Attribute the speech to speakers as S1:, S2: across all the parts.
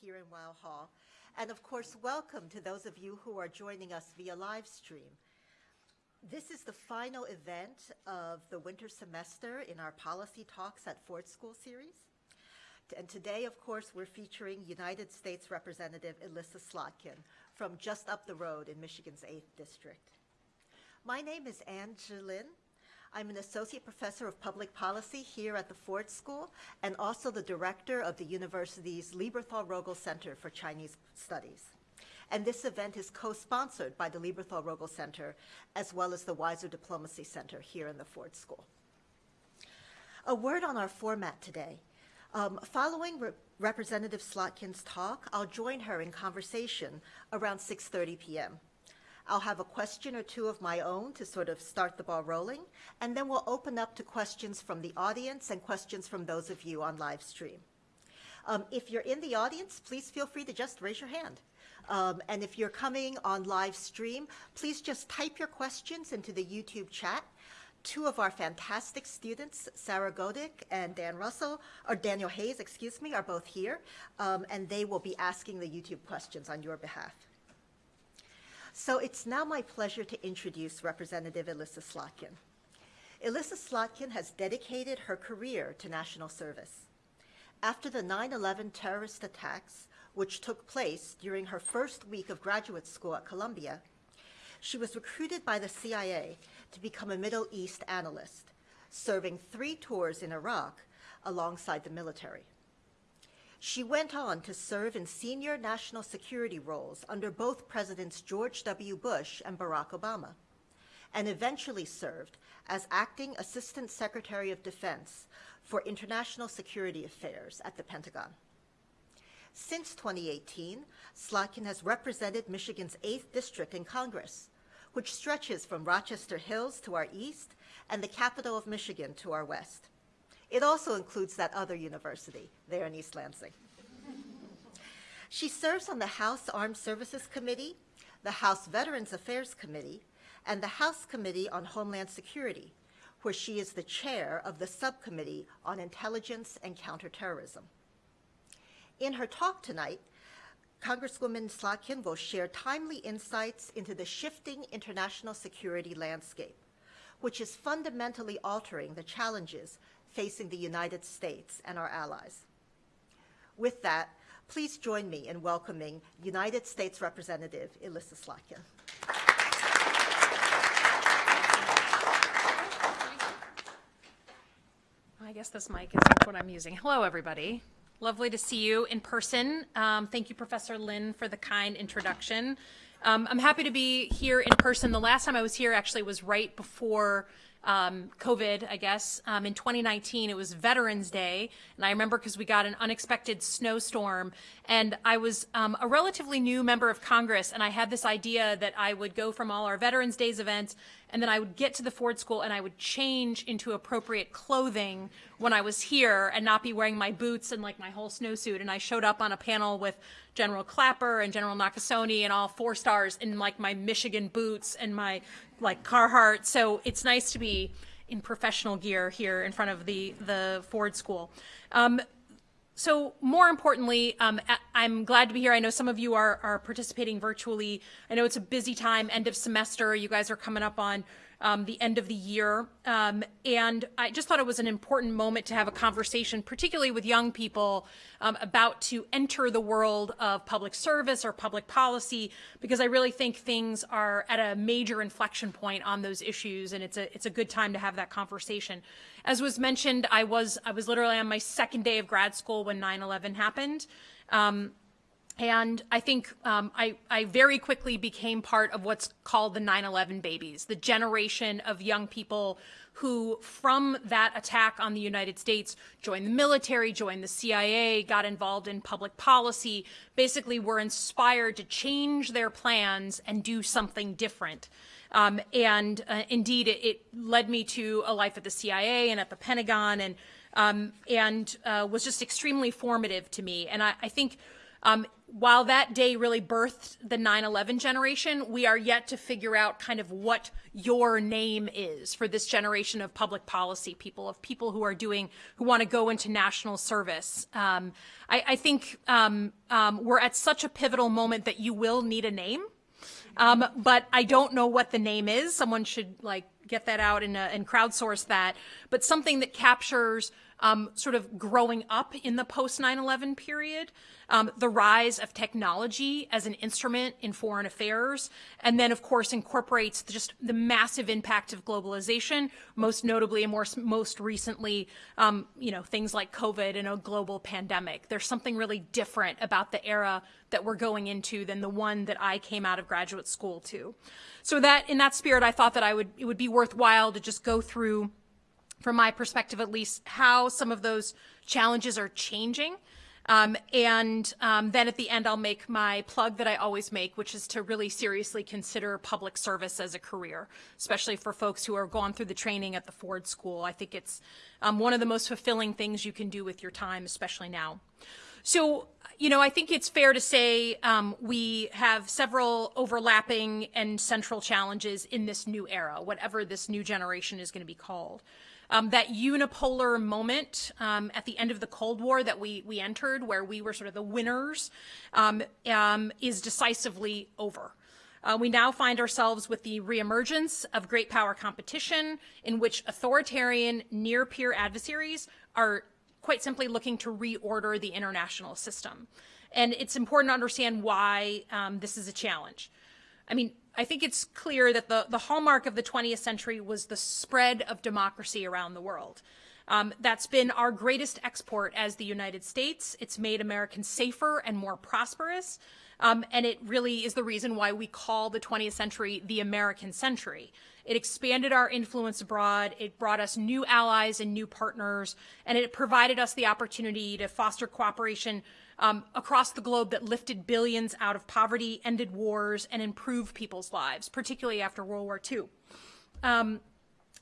S1: here in Weill Hall. And of course, welcome to those of you who are joining us via live stream. This is the final event of the winter semester in our Policy Talks at Ford School series. And today, of course, we're featuring United States Representative Elissa Slotkin from just up the road in Michigan's 8th District. My name is Ann Chih Lin. I'm an associate professor of public policy here at the Ford School and also the director of the university's Lieberthal-Rogel Center for Chinese Studies. And this event is co-sponsored by the Lieberthal-Rogel Center as well as the Weiser Diplomacy Center here in the Ford School. A word on our format today. Um, following Re Representative Slotkin's talk, I'll join her in conversation around 6.30 p.m. I'll have a question or two of my own to sort of start the ball rolling, and then we'll open up to questions from the audience and questions from those of you on live stream. Um, if you're in the audience, please feel free to just raise your hand. Um, and if you're coming on live stream, please just type your questions into the YouTube chat. Two of our fantastic students, Sarah Godick and Dan Russell, or Daniel Hayes, excuse me, are both here, um, and they will be asking the YouTube questions on your behalf. So it's now my pleasure to introduce Representative Elissa Slotkin. Elissa Slotkin has dedicated her career to national service. After the 9-11 terrorist attacks, which took place during her first week of graduate school at Columbia, she was recruited by the CIA to become a Middle East analyst, serving three tours in Iraq alongside the military. She went on to serve in senior national security roles under both Presidents George W. Bush and Barack Obama, and eventually served as acting Assistant Secretary of Defense for International Security Affairs at the Pentagon. Since 2018, Slotkin has represented Michigan's 8th District in Congress, which stretches from Rochester Hills to our east and the capital of Michigan to our west. It also includes that other university there in East Lansing. she serves on the House Armed Services Committee, the House Veterans Affairs Committee, and the House Committee on Homeland Security, where she is the chair of the Subcommittee on Intelligence and Counterterrorism. In her talk tonight, Congresswoman Slotkin will share timely insights into the shifting international security landscape, which is fundamentally altering the challenges facing the United States and our allies. With that, please join me in welcoming United States Representative Elissa Slotkin.
S2: I guess this mic is what I'm using. Hello, everybody. Lovely to see you in person. Um, thank you, Professor Lin, for the kind introduction. Um, I'm happy to be here in person. The last time I was here actually was right before um, COVID, I guess. Um, in 2019, it was Veterans Day, and I remember because we got an unexpected snowstorm, and I was um, a relatively new member of Congress, and I had this idea that I would go from all our Veterans Days events, and then I would get to the Ford School, and I would change into appropriate clothing when I was here, and not be wearing my boots and like my whole snowsuit. And I showed up on a panel with General Clapper and General Nakasone and all four stars in like my Michigan boots and my like Carhartt. So it's nice to be in professional gear here in front of the, the Ford School. Um, so more importantly, um, I'm glad to be here. I know some of you are, are participating virtually. I know it's a busy time, end of semester. You guys are coming up on um, the end of the year. Um, and I just thought it was an important moment to have a conversation, particularly with young people um, about to enter the world of public service or public policy, because I really think things are at a major inflection point on those issues. And it's a, it's a good time to have that conversation. As was mentioned, I was, I was literally on my second day of grad school when 9-11 happened. Um, and I think um, I, I very quickly became part of what's called the 9-11 babies, the generation of young people who, from that attack on the United States, joined the military, joined the CIA, got involved in public policy, basically were inspired to change their plans and do something different. Um, and uh, indeed, it, it, led me to a life at the CIA and at the Pentagon and, um, and uh, was just extremely formative to me. And I, I think um, while that day really birthed the 9-11 generation, we are yet to figure out kind of what your name is for this generation of public policy people, of people who are doing, who want to go into national service. Um, I, I, think um, um, we're at such a pivotal moment that you will need a name. Um, but I don't know what the name is. Someone should like get that out and, uh, and crowdsource that. But something that captures um, sort of growing up in the post 9 11 period, um, the rise of technology as an instrument in foreign affairs, and then, of course, incorporates just the massive impact of globalization, most notably and more, most recently, um, you know, things like COVID and a global pandemic. There's something really different about the era that we're going into than the one that I came out of graduate school to. So that, in that spirit, I thought that I would, it would be worthwhile to just go through from my perspective at least, how some of those challenges are changing. Um, and um, then at the end, I'll make my plug that I always make, which is to really seriously consider public service as a career, especially for folks who are gone through the training at the Ford School. I think it's um, one of the most fulfilling things you can do with your time, especially now. So, you know, I think it's fair to say um, we have several overlapping and central challenges in this new era, whatever this new generation is going to be called. Um, that unipolar moment um, at the end of the Cold War that we we entered, where we were sort of the winners, um, um is decisively over. Uh, we now find ourselves with the reemergence of great power competition, in which authoritarian near peer adversaries are quite simply looking to reorder the international system. And it's important to understand why um, this is a challenge. I mean, I think it's clear that the, the hallmark of the 20th century was the spread of democracy around the world. Um, that's been our greatest export as the United States. It's made Americans safer and more prosperous. Um, and it really is the reason why we call the 20th century the American century. It expanded our influence abroad. It brought us new allies and new partners, and it provided us the opportunity to foster cooperation um, across the globe that lifted billions out of poverty, ended wars, and improved people's lives, particularly after World War II. Um,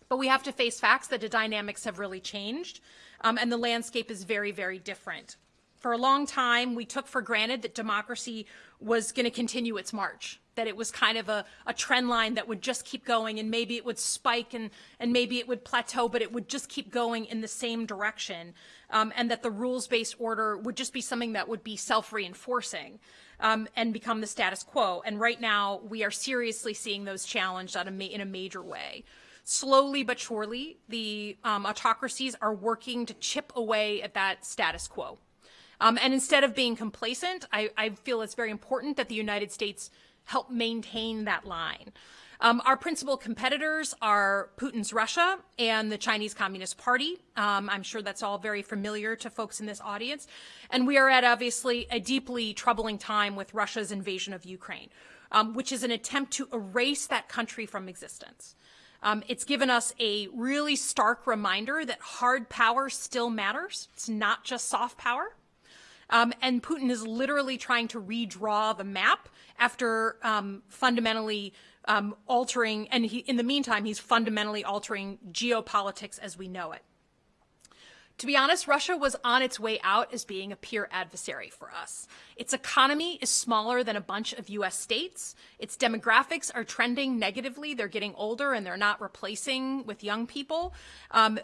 S2: but we have to face facts that the dynamics have really changed, um, and the landscape is very, very different. For a long time, we took for granted that democracy was going to continue its march, that it was kind of a, a trend line that would just keep going and maybe it would spike and, and maybe it would plateau, but it would just keep going in the same direction. Um, and that the rules-based order would just be something that would be self-reinforcing um, and become the status quo. And right now, we are seriously seeing those challenged a in a major way slowly but surely, the um, autocracies are working to chip away at that status quo. Um, and instead of being complacent, I, I, feel it's very important that the United States help maintain that line. Um, our principal competitors are Putin's Russia and the Chinese Communist Party. Um, I'm sure that's all very familiar to folks in this audience. And we are at obviously a deeply troubling time with Russia's invasion of Ukraine, um, which is an attempt to erase that country from existence. Um, it's given us a really stark reminder that hard power still matters. It's not just soft power. Um, and Putin is literally trying to redraw the map after um, fundamentally um, altering, and he, in the meantime, he's fundamentally altering geopolitics as we know it. To be honest, Russia was on its way out as being a peer adversary for us. Its economy is smaller than a bunch of US states. Its demographics are trending negatively. They're getting older and they're not replacing with young people. Um,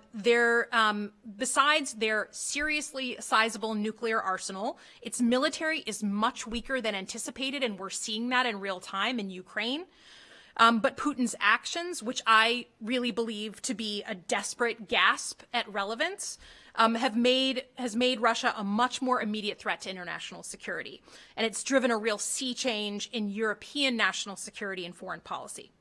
S2: um, besides their seriously sizable nuclear arsenal, its military is much weaker than anticipated, and we're seeing that in real time in Ukraine. Um, but Putin's actions, which I really believe to be a desperate gasp at relevance, um, have made has made Russia a much more immediate threat to international security, and it's driven a real sea change in European national security and foreign policy.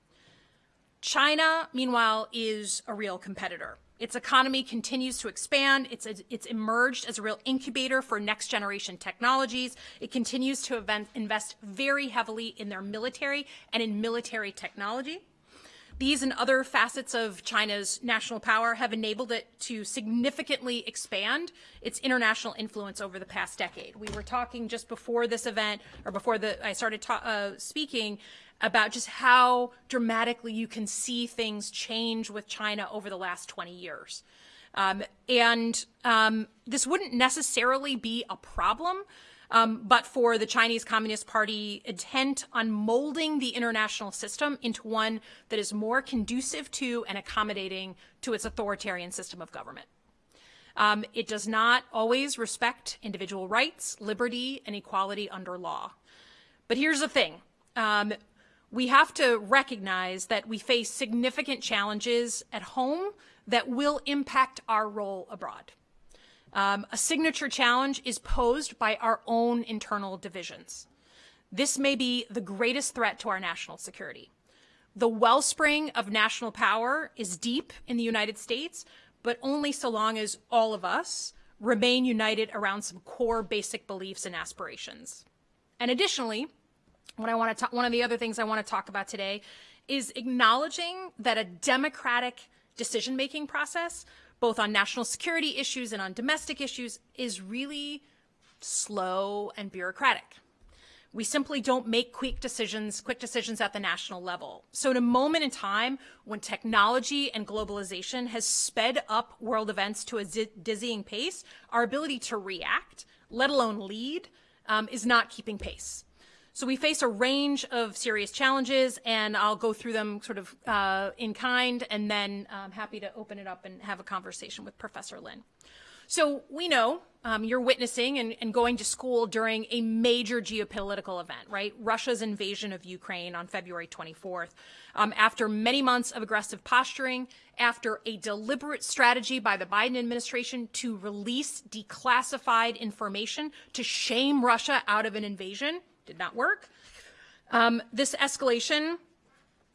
S2: China, meanwhile, is a real competitor. Its economy continues to expand. It's, it's emerged as a real incubator for next generation technologies. It continues to invest very heavily in their military and in military technology. These and other facets of China's national power have enabled it to significantly expand its international influence over the past decade. We were talking just before this event, or before the, I started uh, speaking, about just how dramatically you can see things change with China over the last 20 years. Um, and um, this wouldn't necessarily be a problem um, but for the Chinese Communist Party intent on molding the international system into one that is more conducive to and accommodating to its authoritarian system of government. Um, it does not always respect individual rights, liberty, and equality under law. But here's the thing. Um, we have to recognize that we face significant challenges at home that will impact our role abroad. Um, a signature challenge is posed by our own internal divisions. This may be the greatest threat to our national security. The wellspring of national power is deep in the United States, but only so long as all of us remain united around some core basic beliefs and aspirations. And additionally, what I want to one of the other things I want to talk about today is acknowledging that a democratic decision-making process, both on national security issues and on domestic issues, is really slow and bureaucratic. We simply don't make quick decisions, quick decisions at the national level. So in a moment in time when technology and globalization has sped up world events to a dizzying pace, our ability to react, let alone lead, um, is not keeping pace. So we face a range of serious challenges, and I'll go through them sort of uh, in kind, and then I'm happy to open it up and have a conversation with Professor Lin. So we know um, you're witnessing and, and, going to school during a major geopolitical event, right? Russia's invasion of Ukraine on February 24th. Um, after many months of aggressive posturing, after a deliberate strategy by the Biden administration to release declassified information to shame Russia out of an invasion, did not work. Um, this escalation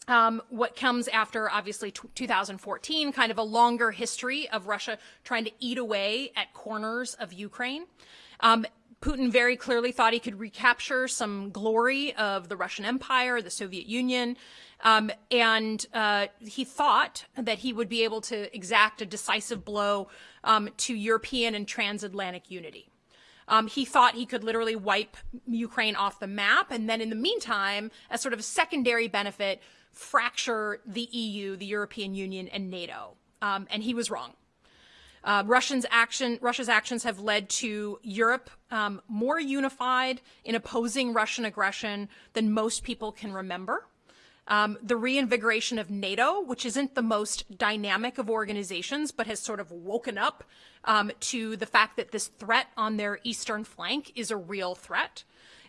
S2: um, what comes after obviously 2014, kind of a longer history of Russia trying to eat away at corners of Ukraine. Um, Putin very clearly thought he could recapture some glory of the Russian Empire, the Soviet Union, um, and uh, he thought that he would be able to exact a decisive blow um, to European and transatlantic unity. Um, he thought he could literally wipe Ukraine off the map. And then in the meantime, as sort of a secondary benefit, fracture the EU, the European Union, and NATO. Um, and he was wrong. Uh, Russians action, Russia's actions have led to Europe um, more unified in opposing Russian aggression than most people can remember. Um, the reinvigoration of NATO, which isn't the most dynamic of organizations, but has sort of woken up um, to the fact that this threat on their eastern flank is a real threat.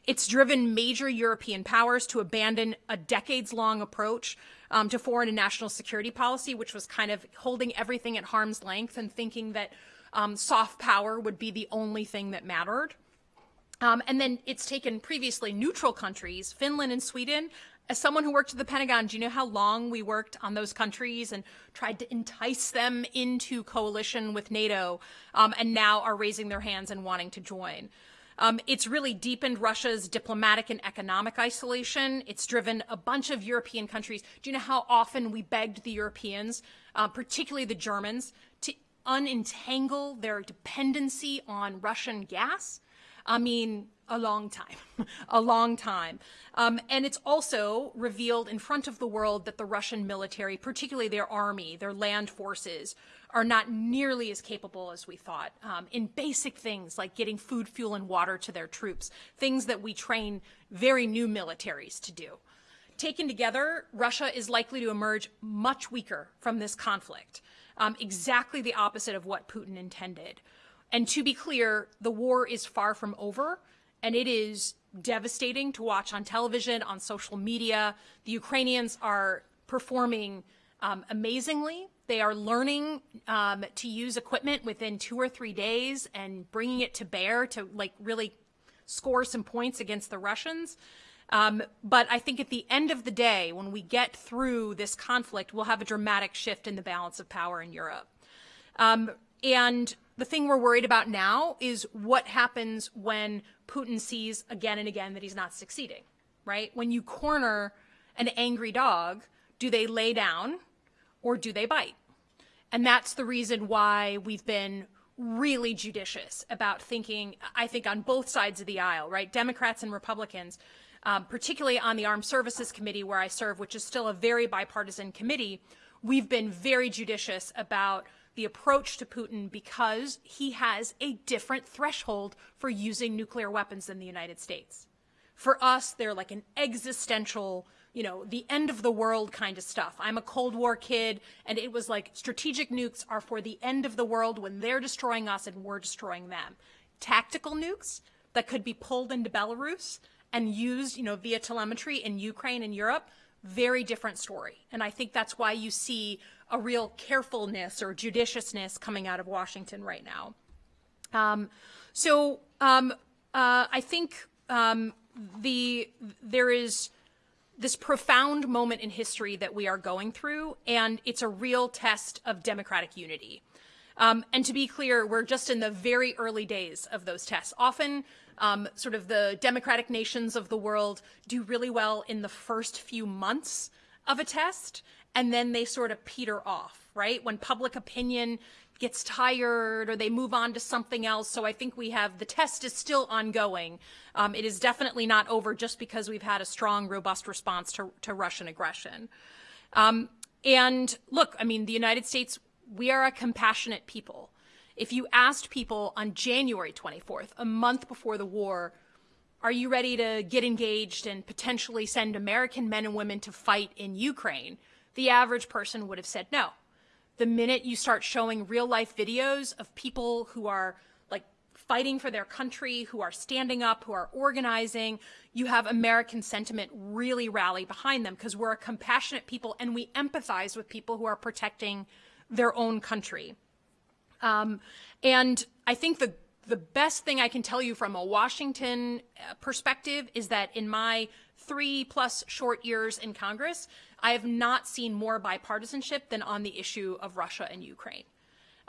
S2: It's driven major European powers to abandon a decades long approach um, to foreign and national security policy, which was kind of holding everything at harm's length and thinking that um, soft power would be the only thing that mattered. Um, and then it's taken previously neutral countries, Finland and Sweden, as someone who worked at the Pentagon, do you know how long we worked on those countries and tried to entice them into coalition with NATO um, and now are raising their hands and wanting to join? Um, it's really deepened Russia's diplomatic and economic isolation. It's driven a bunch of European countries. Do you know how often we begged the Europeans, uh, particularly the Germans, to unentangle their dependency on Russian gas? I mean, a long time, a long time. Um, and it's also revealed in front of the world that the Russian military, particularly their army, their land forces, are not nearly as capable as we thought um, in basic things like getting food, fuel, and water to their troops, things that we train very new militaries to do. Taken together, Russia is likely to emerge much weaker from this conflict, um, exactly the opposite of what Putin intended. And to be clear, the war is far from over and it is devastating to watch on television, on social media. The Ukrainians are performing um, amazingly. They are learning um, to use equipment within two or three days and bringing it to bear to like really score some points against the Russians. Um, but I think at the end of the day, when we get through this conflict, we'll have a dramatic shift in the balance of power in Europe. And the thing we're worried about now is what happens when Putin sees again and again that he's not succeeding, right? When you corner an angry dog, do they lay down or do they bite? And that's the reason why we've been really judicious about thinking, I think, on both sides of the aisle, right? Democrats and Republicans, um, particularly on the Armed Services Committee where I serve, which is still a very bipartisan committee, we've been very judicious about the approach to Putin because he has a different threshold for using nuclear weapons than the United States. For us, they're like an existential, you know, the end of the world kind of stuff. I'm a Cold War kid, and it was like strategic nukes are for the end of the world when they're destroying us and we're destroying them. Tactical nukes that could be pulled into Belarus and used, you know, via telemetry in Ukraine and Europe, very different story. And I think that's why you see a real carefulness or judiciousness coming out of Washington right now. Um, so um, uh, I think um, the there is this profound moment in history that we are going through, and it's a real test of democratic unity. Um, and to be clear, we're just in the very early days of those tests. Often, um, sort of the democratic nations of the world do really well in the first few months of a test, and then they sort of peter off, right? When public opinion gets tired or they move on to something else. So I think we have the test is still ongoing. Um, it is definitely not over just because we've had a strong, robust response to, to Russian aggression. Um, and look, I mean, the United States, we are a compassionate people. If you asked people on January 24th, a month before the war, are you ready to get engaged and potentially send American men and women to fight in Ukraine? The average person would have said no the minute you start showing real life videos of people who are like fighting for their country, who are standing up, who are organizing, you have American sentiment really rally behind them because we're a compassionate people and we empathize with people who are protecting their own country. Um, and I think the the best thing I can tell you from a Washington uh, perspective is that in my three plus short years in Congress, I have not seen more bipartisanship than on the issue of Russia and Ukraine.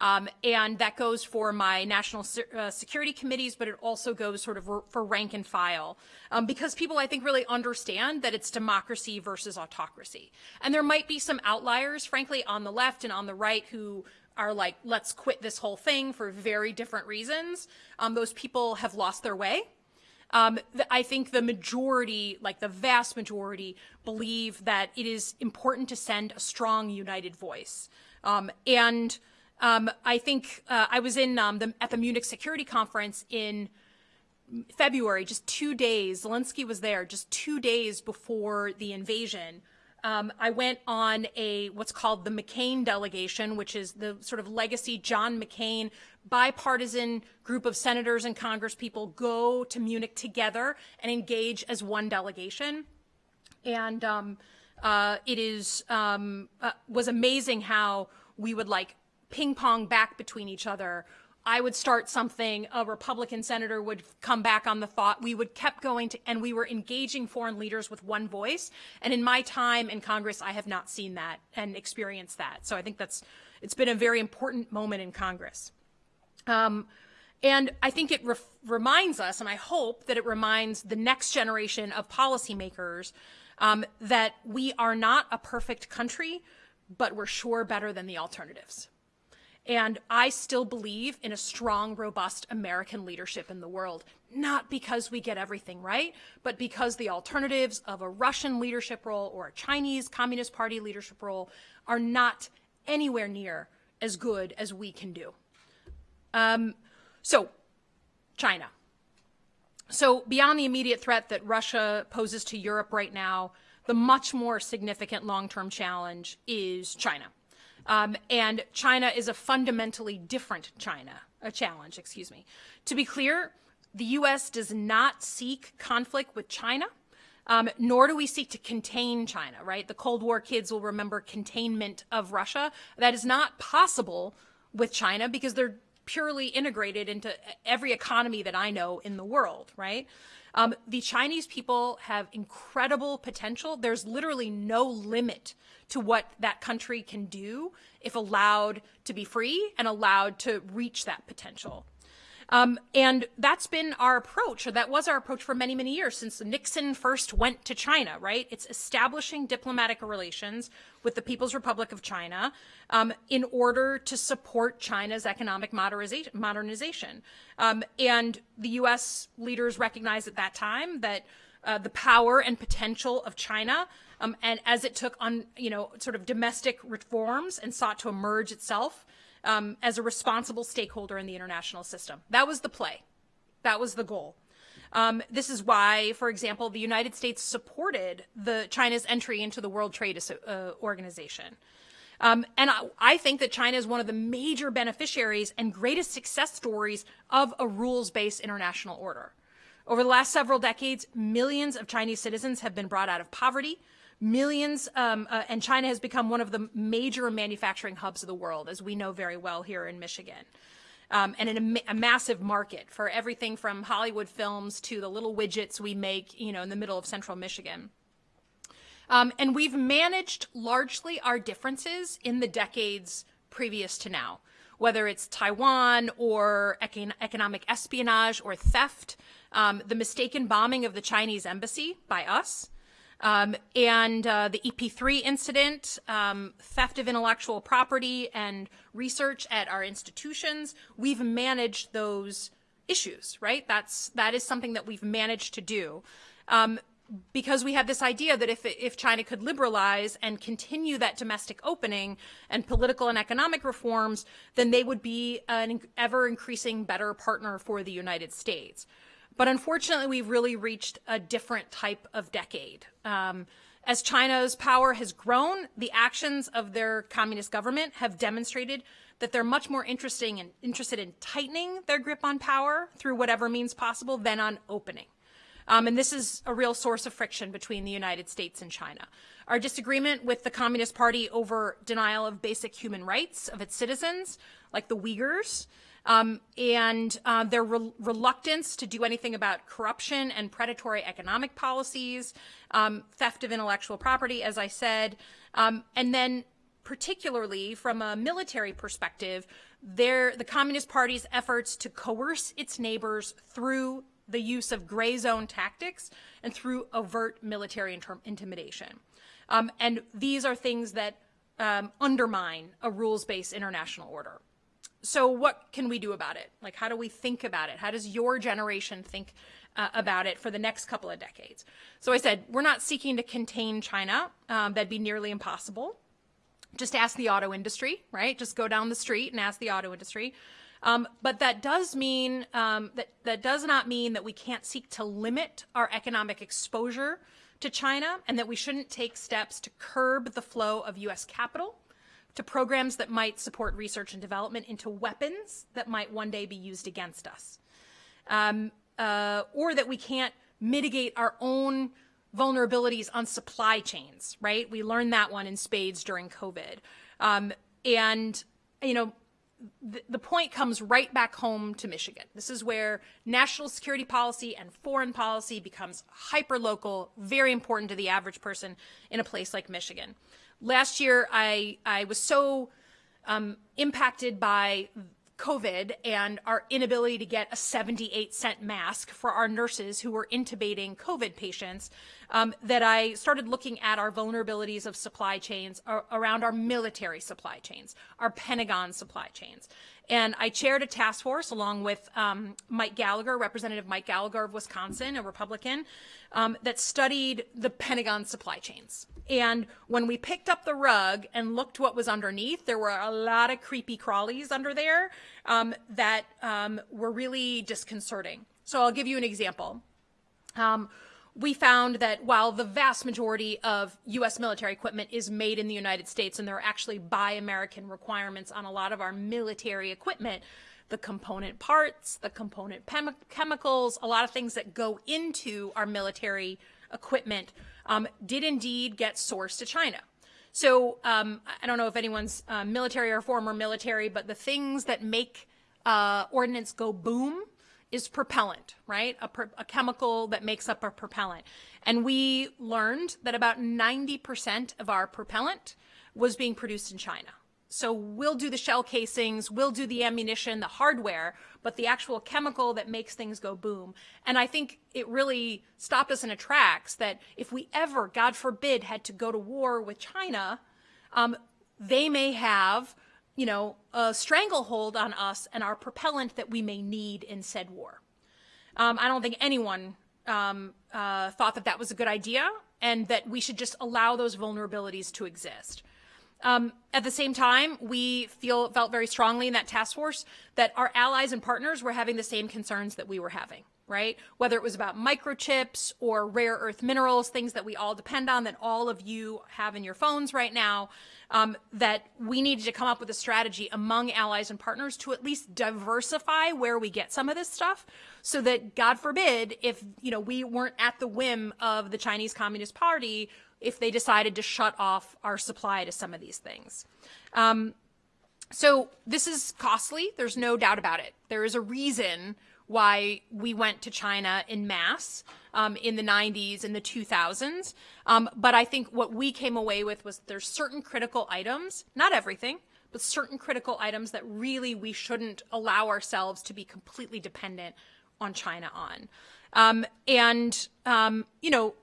S2: Um, and that goes for my national se uh, security committees, but it also goes sort of for rank and file um, because people, I think, really understand that it's democracy versus autocracy. And there might be some outliers, frankly, on the left and on the right who are like, let's quit this whole thing for very different reasons. Um, those people have lost their way. Um, I think the majority, like the vast majority, believe that it is important to send a strong, united voice. Um, and um, I think uh, I was in um, the, at the Munich Security Conference in February, just two days. Zelensky was there just two days before the invasion. Um, I went on a what's called the McCain delegation, which is the sort of legacy John McCain bipartisan group of senators and congresspeople go to Munich together and engage as one delegation. And um, uh, it is um, uh, was amazing how we would like ping pong back between each other. I would start something, a Republican senator would come back on the thought. We would kept going to, and we were engaging foreign leaders with one voice. And in my time in Congress, I have not seen that and experienced that. So I think that's, it's been a very important moment in Congress. Um, and I think it reminds us, and I hope that it reminds the next generation of policymakers um, that we are not a perfect country, but we're sure better than the alternatives. And I still believe in a strong, robust American leadership in the world, not because we get everything right, but because the alternatives of a Russian leadership role or a Chinese Communist Party leadership role are not anywhere near as good as we can do. Um, so, China. So, beyond the immediate threat that Russia poses to Europe right now, the much more significant long term challenge is China. Um, and China is a fundamentally different China, a challenge, excuse me. To be clear, the U.S. does not seek conflict with China, um, nor do we seek to contain China, right? The Cold War kids will remember containment of Russia. That is not possible with China because they're purely integrated into every economy that I know in the world, right? Um, the Chinese people have incredible potential. There's literally no limit to what that country can do if allowed to be free and allowed to reach that potential. Um, and that's been our approach, or that was our approach for many, many years since Nixon first went to China, right? It's establishing diplomatic relations with the People's Republic of China um, in order to support China's economic modernization. Um, and the U.S. leaders recognized at that time that uh, the power and potential of China um, and as it took on, you know, sort of domestic reforms and sought to emerge itself um, as a responsible stakeholder in the international system. That was the play. That was the goal. Um, this is why, for example, the United States supported the China's entry into the World Trade uh, Organization. Um, and I, I, think that China is one of the major beneficiaries and greatest success stories of a rules-based international order. Over the last several decades, millions of Chinese citizens have been brought out of poverty. Millions, um, uh, and China has become one of the major manufacturing hubs of the world, as we know very well here in Michigan um, and a, a, massive market for everything from Hollywood films to the little widgets we make, you know, in the middle of central Michigan. Um, and we've managed largely our differences in the decades previous to now, whether it's Taiwan or econ economic espionage or theft, um, the mistaken bombing of the Chinese embassy by us, um, and uh, the EP3 incident, um, theft of intellectual property and research at our institutions, we've managed those issues, right? That's, that is something that we've managed to do. Um, because we had this idea that if, if China could liberalize and continue that domestic opening and political and economic reforms, then they would be an ever increasing better partner for the United States. But unfortunately, we've really reached a different type of decade. Um, as China's power has grown, the actions of their communist government have demonstrated that they're much more interesting and interested in tightening their grip on power through whatever means possible than on opening. Um, and this is a real source of friction between the United States and China. Our disagreement with the Communist Party over denial of basic human rights of its citizens, like the Uyghurs, um, and uh, their re reluctance to do anything about corruption and predatory economic policies, um, theft of intellectual property, as I said, um, and then particularly from a military perspective, their, the Communist Party's efforts to coerce its neighbors through the use of gray zone tactics and through overt military intimidation. Um, and these are things that um, undermine a rules-based international order so what can we do about it? Like, how do we think about it? How does your generation think uh, about it for the next couple of decades? So I said, we're not seeking to contain China. Um, that'd be nearly impossible. Just ask the auto industry, right? Just go down the street and ask the auto industry. Um, but that does mean um, that that does not mean that we can't seek to limit our economic exposure to China and that we shouldn't take steps to curb the flow of U.S. capital to programs that might support research and development into weapons that might one day be used against us. Um, uh, or that we can't mitigate our own vulnerabilities on supply chains, right? We learned that one in spades during COVID. Um, and, you know, the, the point comes right back home to Michigan. This is where national security policy and foreign policy becomes hyper local, very important to the average person in a place like Michigan last year I I was so um, impacted by COVID and our inability to get a 78 cent mask for our nurses who were intubating COVID patients um, that I started looking at our vulnerabilities of supply chains around our military supply chains, our Pentagon supply chains. And I chaired a task force along with um, Mike Gallagher, Representative Mike Gallagher of Wisconsin, a Republican, um, that studied the Pentagon supply chains. And when we picked up the rug and looked what was underneath, there were a lot of creepy crawlies under there um, that um, were really disconcerting. So I'll give you an example. Um, we found that while the vast majority of U.S. military equipment is made in the United States, and there are actually buy American requirements on a lot of our military equipment, the component parts, the component chemicals, a lot of things that go into our military equipment um, did indeed get sourced to China. So um, I don't know if anyone's uh, military or former military, but the things that make uh, ordnance go boom is propellant, right? A, a, chemical that makes up a propellant. And we learned that about 90% of our propellant was being produced in China. So we'll do the shell casings, we'll do the ammunition, the hardware, but the actual chemical that makes things go boom. And I think it really stopped us in its tracks that if we ever, God forbid, had to go to war with China, um, they may have you know, a stranglehold on us and our propellant that we may need in said war. Um, I don't think anyone um, uh, thought that that was a good idea and that we should just allow those vulnerabilities to exist. Um, at the same time, we feel felt very strongly in that task force that our allies and partners were having the same concerns that we were having right? Whether it was about microchips or rare earth minerals, things that we all depend on, that all of you have in your phones right now, um, that we needed to come up with a strategy among allies and partners to at least diversify where we get some of this stuff so that God forbid if, you know, we weren't at the whim of the Chinese Communist Party if they decided to shut off our supply to some of these things. Um, so this is costly. There's no doubt about it. There is a reason why we went to China in mass um, in the 90s and the 2000s. Um, but I think what we came away with was there's certain critical items, not everything, but certain critical items that really we shouldn't allow ourselves to be completely dependent on China on. Um, and, um, you know,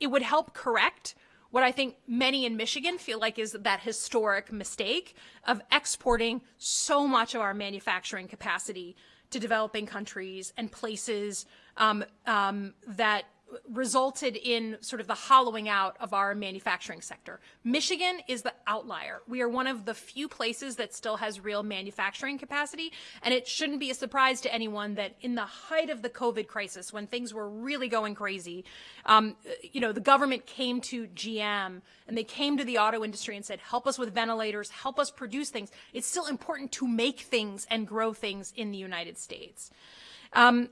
S2: it would help correct what I think many in Michigan feel like is that historic mistake of exporting so much of our manufacturing capacity to developing countries and places um, um, that resulted in sort of the hollowing out of our manufacturing sector. Michigan is the outlier. We are one of the few places that still has real manufacturing capacity. And it shouldn't be a surprise to anyone that in the height of the COVID crisis, when things were really going crazy, um, you know, the government came to GM and they came to the auto industry and said, help us with ventilators, help us produce things. It's still important to make things and grow things in the United States. Um,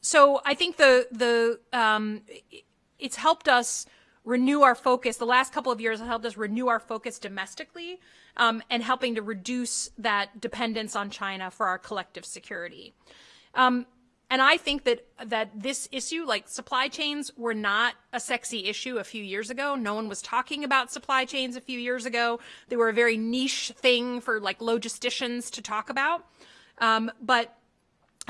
S2: so I think the the um, it's helped us renew our focus. The last couple of years have helped us renew our focus domestically um, and helping to reduce that dependence on China for our collective security. Um, and I think that that this issue, like supply chains, were not a sexy issue a few years ago. No one was talking about supply chains a few years ago. They were a very niche thing for like logisticians to talk about. Um, but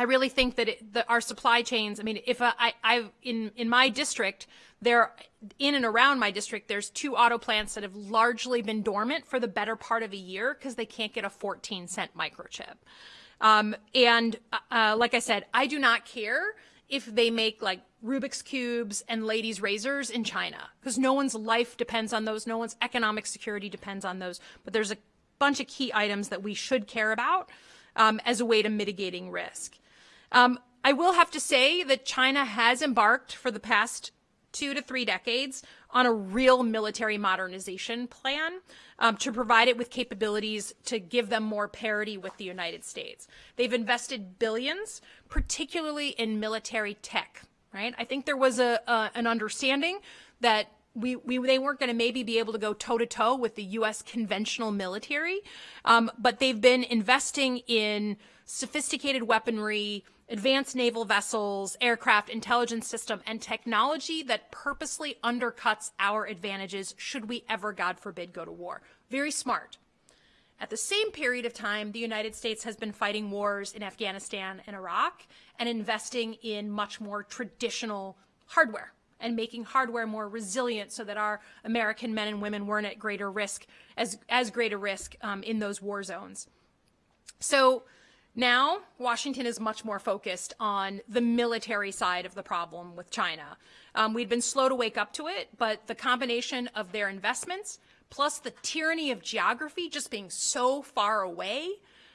S2: I really think that, it, our supply chains. I mean, if I, I, in in my district, there, in and around my district, there's two auto plants that have largely been dormant for the better part of a year because they can't get a 14 cent microchip. Um, and uh, uh, like I said, I do not care if they make like Rubik's cubes and ladies' razors in China because no one's life depends on those. No one's economic security depends on those. But there's a bunch of key items that we should care about um, as a way to mitigating risk. Um, I will have to say that China has embarked for the past two to three decades on a real military modernization plan um, to provide it with capabilities to give them more parity with the United States. They've invested billions, particularly in military tech, right? I think there was a, a an understanding that we, we they weren't going to maybe be able to go toe to toe with the U.S. conventional military, um, but they've been investing in sophisticated weaponry, advanced naval vessels, aircraft, intelligence system, and technology that purposely undercuts our advantages should we ever, God forbid, go to war. Very smart. At the same period of time, the United States has been fighting wars in Afghanistan and Iraq and investing in much more traditional hardware and making hardware more resilient so that our American men and women weren't at greater risk, as, as great a risk um, in those war zones. So now, Washington is much more focused on the military side of the problem with China. Um, we'd been slow to wake up to it, but the combination of their investments plus the tyranny of geography just being so far away.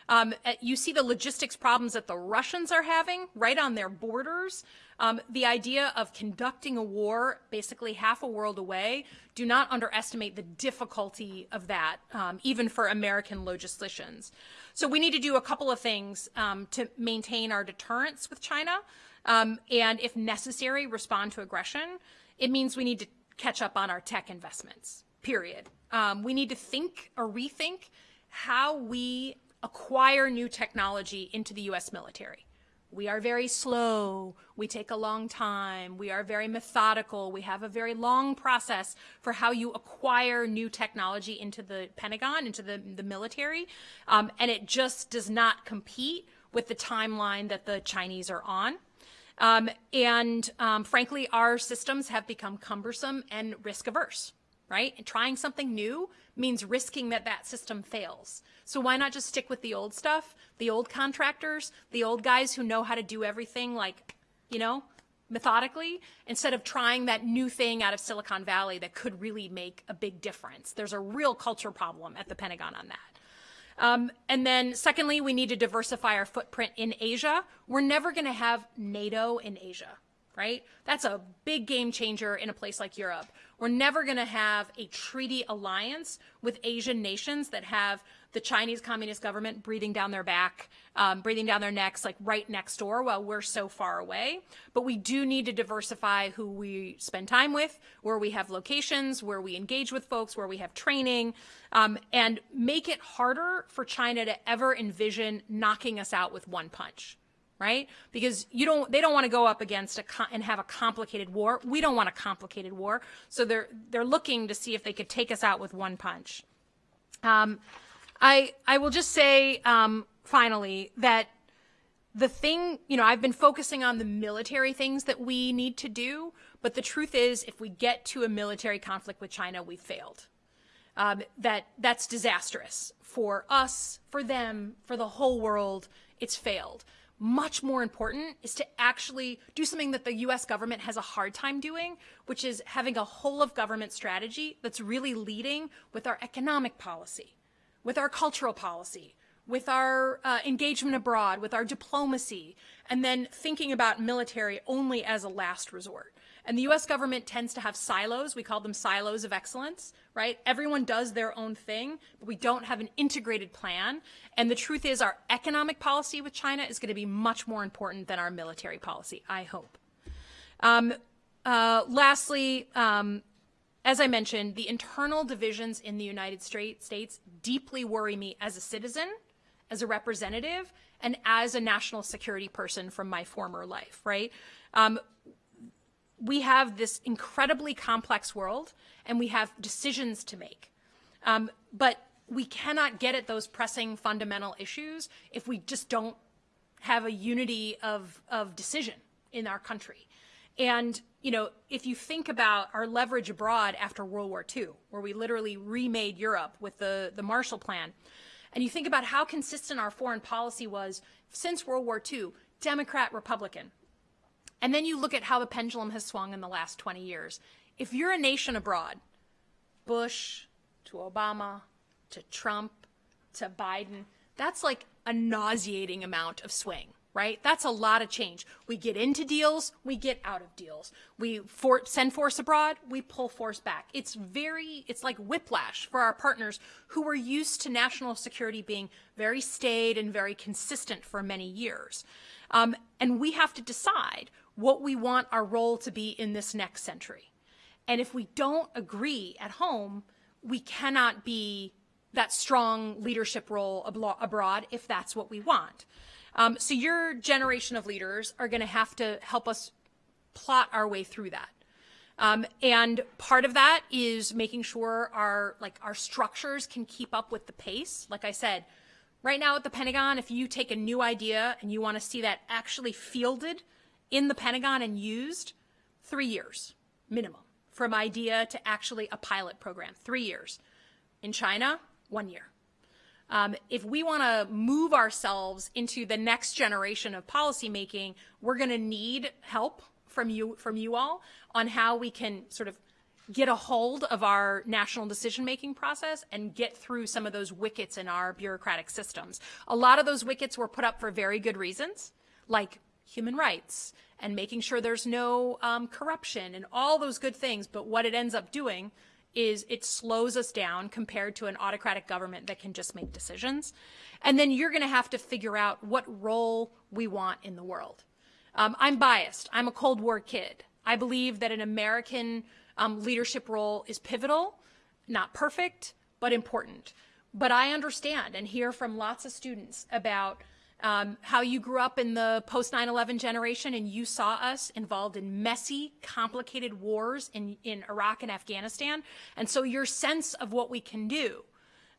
S2: Um, you see the logistics problems that the Russians are having right on their borders. Um, the idea of conducting a war basically half a world away, do not underestimate the difficulty of that, um, even for American logisticians. So we need to do a couple of things um, to maintain our deterrence with China, um, and if necessary, respond to aggression. It means we need to catch up on our tech investments, period. Um, we need to think or rethink how we acquire new technology into the U.S. military. We are very slow. We take a long time. We are very methodical. We have a very long process for how you acquire new technology into the Pentagon, into the, the military. Um, and it just does not compete with the timeline that the Chinese are on. Um, and um, frankly, our systems have become cumbersome and risk averse, right? And trying something new means risking that that system fails. So why not just stick with the old stuff, the old contractors, the old guys who know how to do everything like, you know, methodically instead of trying that new thing out of Silicon Valley that could really make a big difference. There's a real culture problem at the Pentagon on that. Um, and then, secondly, we need to diversify our footprint in Asia. We're never going to have NATO in Asia, right? That's a big game changer in a place like Europe. We're never going to have a treaty alliance with Asian nations that have the Chinese Communist government breathing down their back, um, breathing down their necks, like right next door while we're so far away. But we do need to diversify who we spend time with, where we have locations, where we engage with folks, where we have training, um, and make it harder for China to ever envision knocking us out with one punch right? Because you don't, they don't want to go up against a and have a complicated war. We don't want a complicated war, so they're they're looking to see if they could take us out with one punch. Um, I I will just say um, finally that the thing, you know, I've been focusing on the military things that we need to do, but the truth is, if we get to a military conflict with China, we failed. Um, that that's disastrous for us, for them, for the whole world. It's failed. Much more important is to actually do something that the US government has a hard time doing, which is having a whole of government strategy that's really leading with our economic policy with our cultural policy, with our uh, engagement abroad, with our diplomacy, and then thinking about military only as a last resort. And the US government tends to have silos. We call them silos of excellence, right? Everyone does their own thing, but we don't have an integrated plan. And the truth is, our economic policy with China is going to be much more important than our military policy, I hope. Um, uh, lastly, um, as I mentioned, the internal divisions in the United States deeply worry me as a citizen, as a representative, and as a national security person from my former life, right? Um, we have this incredibly complex world and we have decisions to make. Um, but we cannot get at those pressing fundamental issues if we just don't have a unity of, of decision in our country. And, you know, if you think about our leverage abroad after World War II, where we literally remade Europe with the, the Marshall Plan, and you think about how consistent our foreign policy was since World War II, Democrat, Republican. And then you look at how the pendulum has swung in the last 20 years. If you're a nation abroad, Bush to Obama to Trump to Biden, that's like a nauseating amount of swing right? That's a lot of change. We get into deals, we get out of deals. We for, send force abroad, we pull force back. It's very, it's like whiplash for our partners who were used to national security being very staid and very consistent for many years. Um, and we have to decide what we want our role to be in this next century. And if we don't agree at home, we cannot be that strong leadership role abroad if that's what we want. Um, so your generation of leaders are going to have to help us plot our way through that. Um, and part of that is making sure our like our structures can keep up with the pace. Like I said, right now at the Pentagon, if you take a new idea and you want to see that actually fielded in the Pentagon and used, three years minimum from idea to actually a pilot program. Three years. In China, one year. Um, if we want to move ourselves into the next generation of policymaking, we're going to need help from you from you all on how we can sort of get a hold of our national decision making process and get through some of those wickets in our bureaucratic systems. A lot of those wickets were put up for very good reasons, like human rights and making sure there's no um, corruption and all those good things. But what it ends up doing is it slows us down compared to an autocratic government that can just make decisions. And then you're going to have to figure out what role we want in the world. Um, I'm biased. I'm a Cold War kid. I believe that an American um, leadership role is pivotal, not perfect, but important. But I understand and hear from lots of students about um, how you grew up in the post 9 11 generation and you saw us involved in messy, complicated wars in, in Iraq and Afghanistan. And so your sense of what we can do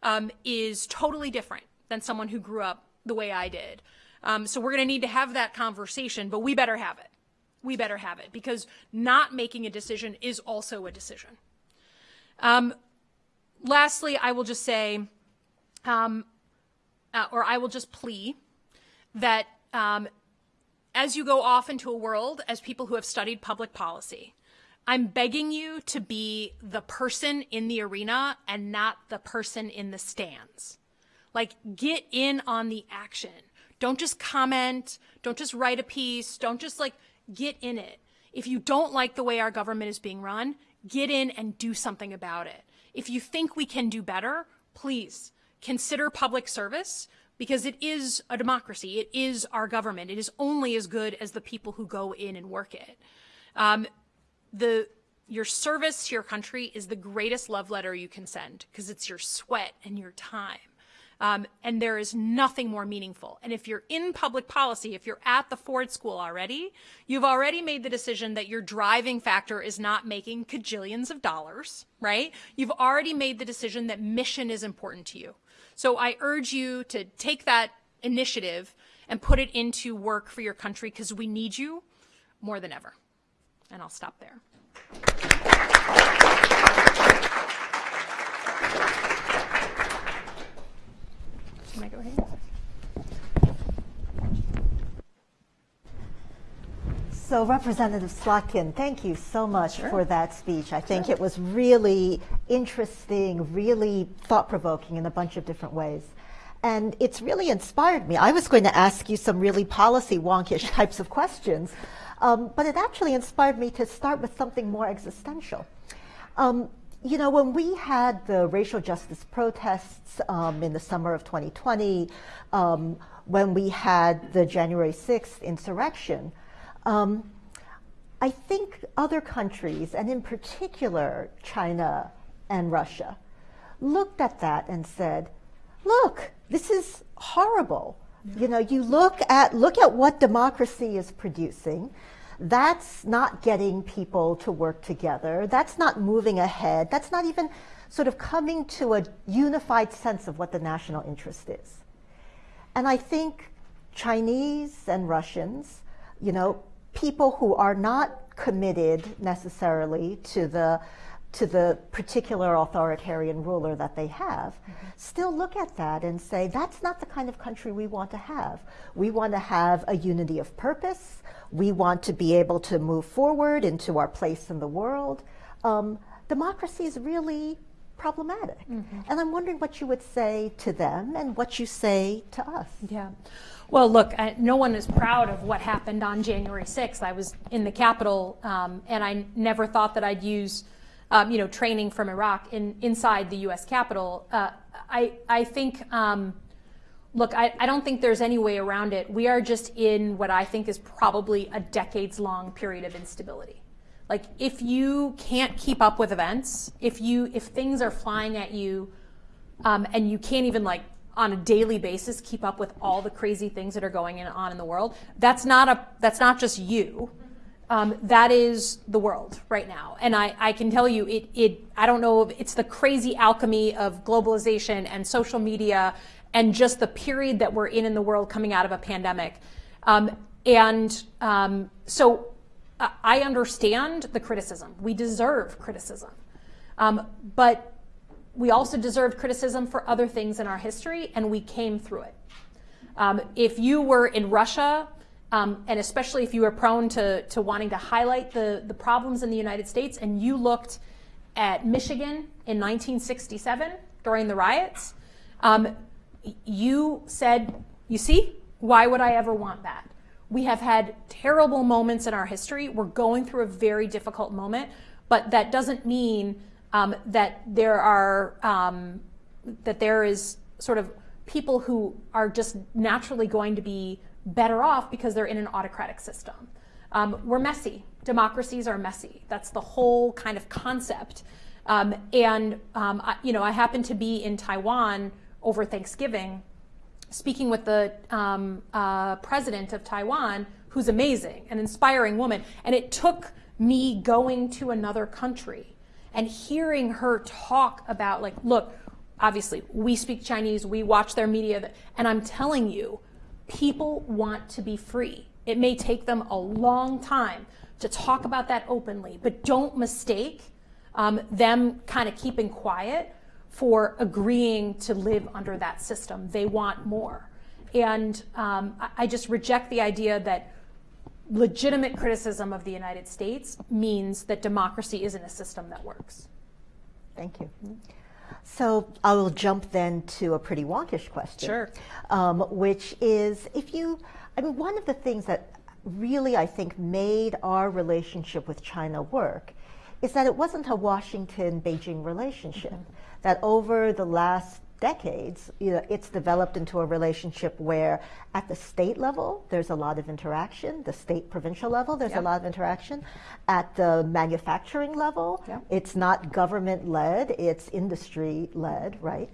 S2: um, is totally different than someone who grew up the way I did. Um, so we're going to need to have that conversation, but we better have it. We better have it because not making a decision is also a decision. Um, lastly, I will just say, um, uh, or I will just plea that um, as you go off into a world as people who have studied public policy, I'm begging you to be the person in the arena and not the person in the stands. Like, get in on the action. Don't just comment. Don't just write a piece. Don't just like get in it. If you don't like the way our government is being run, get in and do something about it. If you think we can do better, please consider public service because it is a democracy. It is our government. It is only as good as the people who go in and work it. Um, the your service to your country is the greatest love letter you can send because it's your sweat and your time. Um, and there is nothing more meaningful. And if you're in public policy, if you're at the Ford School already, you've already made the decision that your driving factor is not making cajillions of dollars, right? You've already made the decision that mission is important to you. So I urge you to take that initiative and put it into work for your country because we need you more than ever. And I'll stop there. Can I go ahead?
S1: So Representative Slotkin, thank you so much for that speech. I think it was really interesting, really thought-provoking in a bunch of different ways. And it's really inspired me. I was going to ask you some really policy wonkish types of questions, um, but it actually inspired me to start with something more existential. Um, you know, when we had the racial justice protests um, in the summer of 2020, um, when we had the January 6th insurrection, um, I think other countries, and in particular China and Russia, looked at that and said, look, this is horrible. Yeah. You know, you look at, look at what democracy is producing. That's not getting people to work together. That's not moving ahead. That's not even sort of coming to a unified sense of what the national interest is. And I think Chinese and Russians, you know, people who are not committed necessarily to the to the particular authoritarian ruler that they have, mm -hmm. still look at that and say, that's not the kind of country we want to have. We want to have a unity of purpose. We want to be able to move forward into our place in the world. Um, democracy is really problematic. Mm -hmm. And I'm wondering what you would say to them and what you say to us.
S2: Yeah. Well, look, I, no one is proud of what happened on January 6th. I was in the Capitol, um, and I never thought that I'd use um, you know, training from Iraq in, inside the U.S. Capitol. Uh, I, I think, um, look, I, I don't think there's any way around it. We are just in what I think is probably a decades-long period of instability. Like, if you can't keep up with events, if you, if things are flying at you, um, and you can't even like on a daily basis keep up with all the crazy things that are going on in the world, that's not a, that's not just you um, that is the world right now. And I, I can tell you, it, it, I don't know if it's the crazy alchemy of globalization and social media and just the period that we're in in the world coming out of a pandemic. Um, and um, so I understand the criticism. We deserve criticism. Um, but we also deserve criticism for other things in our history, and we came through it. Um, if you were in Russia um, and especially if you were prone to, to wanting to highlight the, the problems in the United States and you looked at Michigan in 1967 during the riots, um, you said, you see, why would I ever want that? We have had terrible moments in our history. We're going through a very difficult moment, but that doesn't mean um, that there are, um, that there is sort of people who are just naturally going to be better off because they're in an autocratic system. Um, we're messy. Democracies are messy. That's the whole kind of concept. Um, and, um, I, you know, I happened to be in Taiwan over Thanksgiving speaking with the um, uh, president of Taiwan, who's amazing, an inspiring woman. And it took me going to another country and hearing her talk about like, look, obviously we speak Chinese, we watch their media, and I'm telling you, people want to be free. It may take them a long time to talk about that openly, but don't mistake um, them kind of keeping quiet for agreeing to live under that system. They want more. And um, I just reject the idea that legitimate criticism of the United States means that democracy isn't a system that works.
S1: Thank you. So I will jump then to a pretty wonkish question.
S2: Sure.
S1: Um, which is if you, I mean, one of the things that really I think made our relationship with China work is that it wasn't a Washington Beijing relationship. Mm -hmm. That over the last decades, you know, it's developed into a relationship where at the state level, there's a lot of interaction. The state provincial level, there's a lot of interaction. At the manufacturing level, it's not government led, it's industry led, right?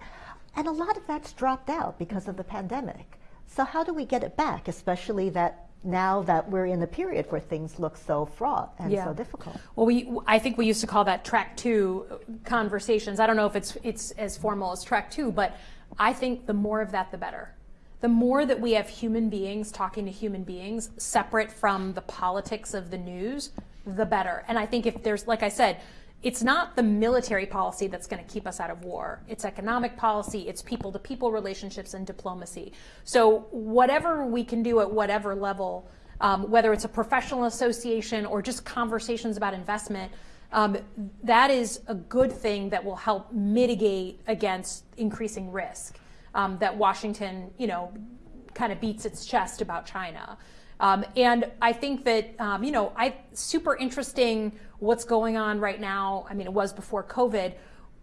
S1: And a lot of that's dropped out because of the pandemic. So how do we get it back, especially that now that we're in a period where things look so fraught and yeah. so difficult.
S2: Well, we I think we used to call that track two conversations. I don't know if it's it's as formal as track two, but I think the more of that, the better. The more that we have human beings talking to human beings separate from the politics of the news, the better. And I think if there's, like I said, it's not the military policy that's going to keep us out of war. It's economic policy, it's people to people relationships and diplomacy. So, whatever we can do at whatever level, um, whether it's a professional association or just conversations about investment, um, that is a good thing that will help mitigate against increasing risk um, that Washington, you know, kind of beats its chest about China. Um, and I think that, um, you know, I super interesting what's going on right now. I mean, it was before COVID.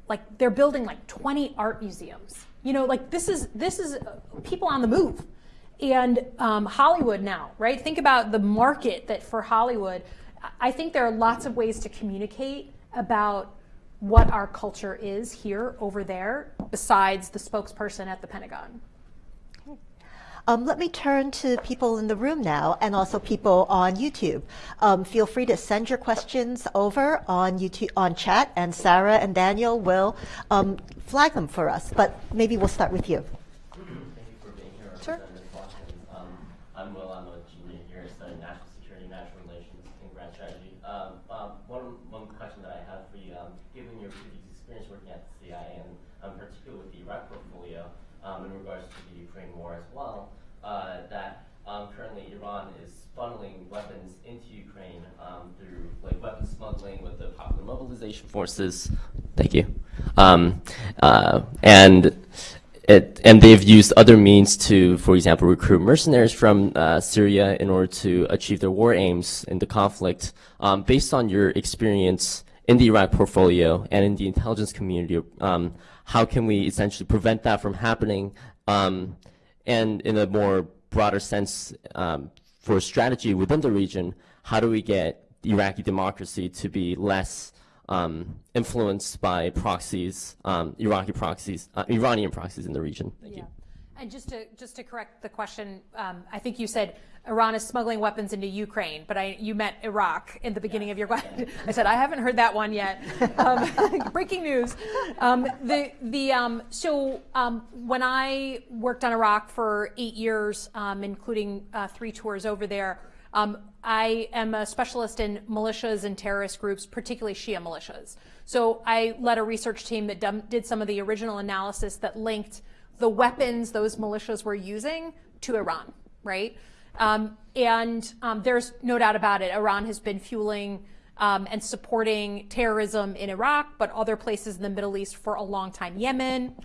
S2: Like they're building like 20 art museums. You know, like this is this is uh, people on the move, and um, Hollywood now, right? Think about the market that for Hollywood. I think there are lots of ways to communicate about what our culture is here over there, besides the spokesperson at the Pentagon.
S1: Um, let me turn to people in the room now and also people on YouTube. Um, feel free to send your questions over on YouTube on chat, and Sarah and Daniel will um, flag them for us. But maybe we'll start with you.
S3: You for being here.
S1: Sure.
S3: Um, I'm Will. I'm a junior here studying national security, national relations, and grand strategy. Um, um, one, one question that I have for you, given your previous experience working at the CIA, and um, particularly with the Iraq portfolio, in regards to the Ukraine war as well, uh, that um, currently Iran is funneling weapons into Ukraine um, through with the Popular Mobilization Forces. Thank you. Um, uh, and it, and they've used other means to, for example, recruit mercenaries from uh, Syria in order to achieve their war aims in the conflict. Um, based on your experience in the Iraq portfolio and in the intelligence community, um, how can we essentially prevent that from happening? Um, and in a more broader sense, um, for strategy within the region, how do we get Iraqi democracy to be less um, influenced by proxies, um, Iraqi proxies, uh, Iranian proxies in the region? Thank yeah. you.
S2: And just to just to correct the question, um, I think you said Iran is smuggling weapons into Ukraine, but I you meant Iraq in the beginning yes. of your question. I said I haven't heard that one yet. Um, breaking news. Um, the the um, so um, when I worked on Iraq for eight years, um, including uh, three tours over there. I am a specialist in militias and terrorist groups, particularly Shia militias. So I led a research team that did some of the original analysis that linked the weapons those militias were using to Iran, right? Um, and um, there's no doubt about it. Iran has been fueling um, and supporting terrorism in Iraq, but other places in the Middle East for a long time. Yemen,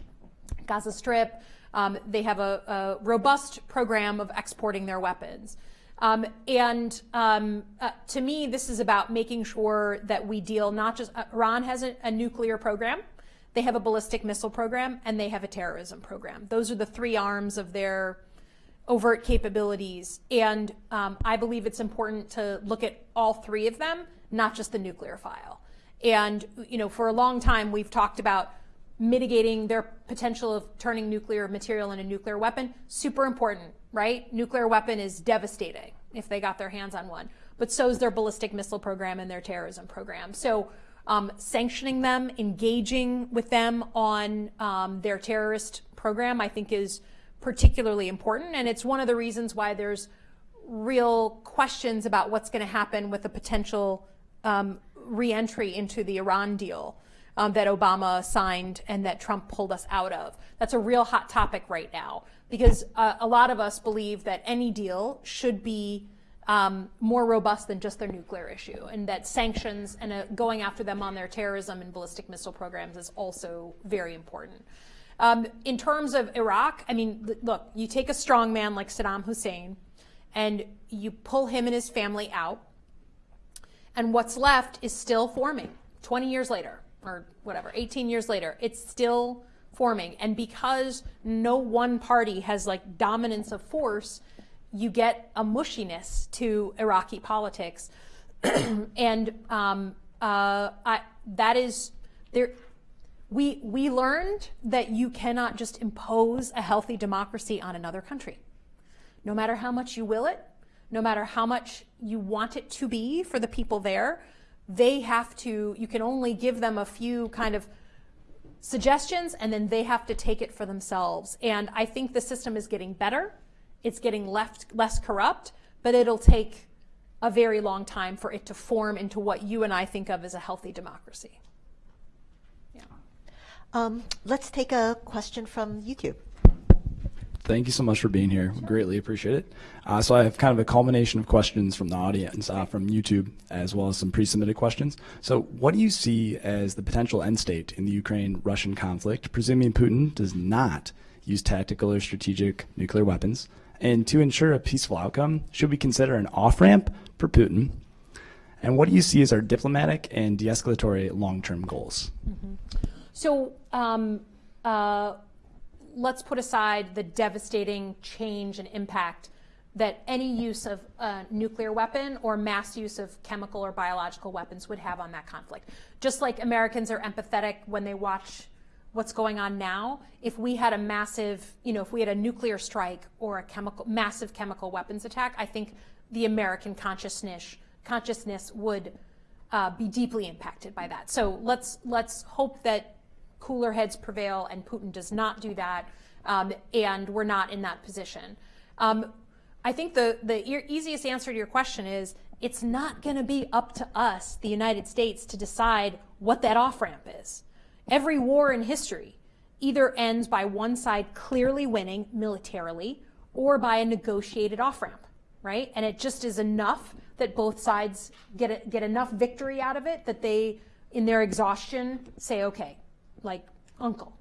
S2: Gaza Strip, um, they have a, a, robust program of exporting their weapons. Um, and um, uh, to me, this is about making sure that we deal not just, uh, Iran has a, a nuclear program, they have a ballistic missile program, and they have a terrorism program. Those are the three arms of their overt capabilities. And um, I believe it's important to look at all three of them, not just the nuclear file. And, you know, for a long time, we've talked about mitigating their potential of turning nuclear material into a nuclear weapon. Super important, right? Nuclear weapon is devastating if they got their hands on one. But so is their ballistic missile program and their terrorism program. So um, sanctioning them, engaging with them on um, their terrorist program, I think is particularly important. And it's one of the reasons why there's real questions about what's going to happen with a potential um, reentry into the Iran deal um, that Obama signed and that Trump pulled us out of. That's a real hot topic right now because uh, a lot of us believe that any deal should be um, more robust than just their nuclear issue, and that sanctions and uh, going after them on their terrorism and ballistic missile programs is also very important. Um, in terms of Iraq, I mean, look, you take a strong man like Saddam Hussein and you pull him and his family out, and what's left is still forming 20 years later, or whatever, 18 years later. It's still forming. And because no one party has like dominance of force, you get a mushiness to Iraqi politics. and um, uh, I, that is there we, we learned that you cannot just impose a healthy democracy on another country. No matter how much you will it, no matter how much you want it to be for the people there, they have to, you can only give them a few kind of suggestions and then they have to take it for themselves. And I think the system is getting better. It's getting left, less corrupt, but it'll take a very long time for it to form into what you and I think of as a healthy democracy.
S1: Um, let's take a question from YouTube.
S4: Thank you so much for being here. We greatly appreciate it. Uh, so I have kind of a culmination of questions from the audience, uh, from YouTube, as well as some pre-submitted questions. So what do you see as the potential end state in the Ukraine-Russian conflict, presuming Putin does not use tactical or strategic nuclear weapons? And to ensure a peaceful outcome, should we consider an off-ramp for Putin? And what do you see as our diplomatic and de-escalatory long-term goals?
S2: Mm -hmm. So um, uh, let's put aside the devastating change and impact that any use of a nuclear weapon or mass use of chemical or biological weapons would have on that conflict. Just like Americans are empathetic when they watch what's going on now, if we had a massive, you know, if we had a nuclear strike or a chemical, massive chemical weapons attack, I think the American consciousness consciousness would uh, be deeply impacted by that. So let's let's hope that cooler heads prevail and Putin does not do that, um, and we're not in that position. Um, I think the, the e easiest answer to your question is it's not going to be up to us, the United States, to decide what that off ramp is. Every war in history either ends by one side clearly winning militarily or by a negotiated off ramp, right? And it just is enough that both sides get, a, get enough victory out of it that they, in their exhaustion, say, okay, like uncle.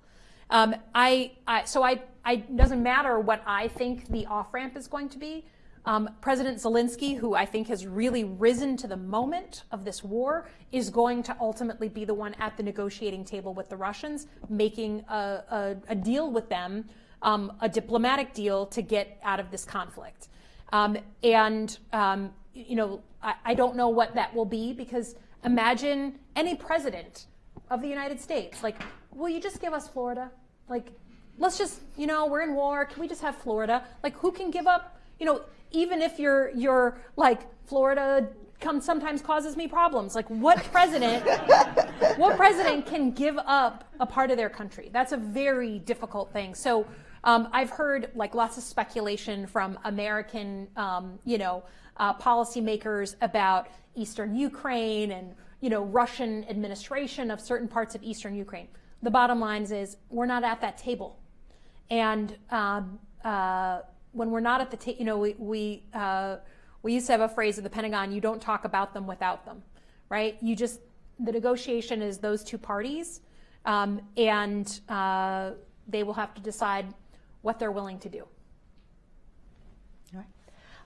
S2: Um, I, I, so I, I doesn't matter what I think the off ramp is going to be. Um, President Zelensky, who I think has really risen to the moment of this war, is going to ultimately be the one at the negotiating table with the Russians, making a, a, a deal with them, um, a diplomatic deal to get out of this conflict. Um, and, um, you know, I, I don't know what that will be because imagine any president of the United States. Like, will you just give us Florida? Like, let's just, you know, we're in war. Can we just have Florida? Like, who can give up, you know, even if you're, you're like, Florida comes sometimes causes me problems. Like, what president, what president can give up a part of their country? That's a very difficult thing. So, um, I've heard like lots of speculation from American, um, you know, uh, policymakers about Eastern Ukraine and you know, Russian administration of certain parts of eastern Ukraine. The bottom line is we're not at that table. And um, uh, when we're not at the table, you know, we, we, uh, we used to have a phrase at the Pentagon, you don't talk about them without them, right? You just, the negotiation is those two parties, um, and uh, they will have to decide what they're willing to do.
S1: All right.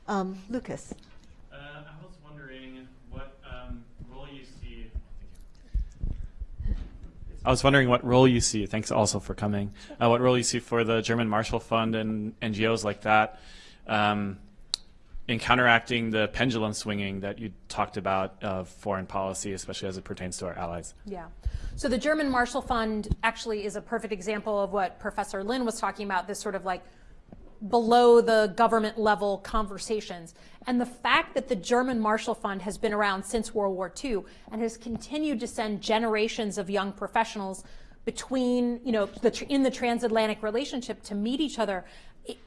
S1: Um, Lucas.
S5: I was wondering what role you see, thanks also for coming, uh, what role you see for the German Marshall Fund and NGOs like that um, in counteracting the pendulum swinging that you talked about of foreign policy, especially as it pertains to our allies.
S2: Yeah. So the German Marshall Fund actually is a perfect example of what Professor Lin was talking about, this sort of like below the government level conversations. And the fact that the German Marshall Fund has been around since World War II and has continued to send generations of young professionals between, you know, the, in the transatlantic relationship to meet each other,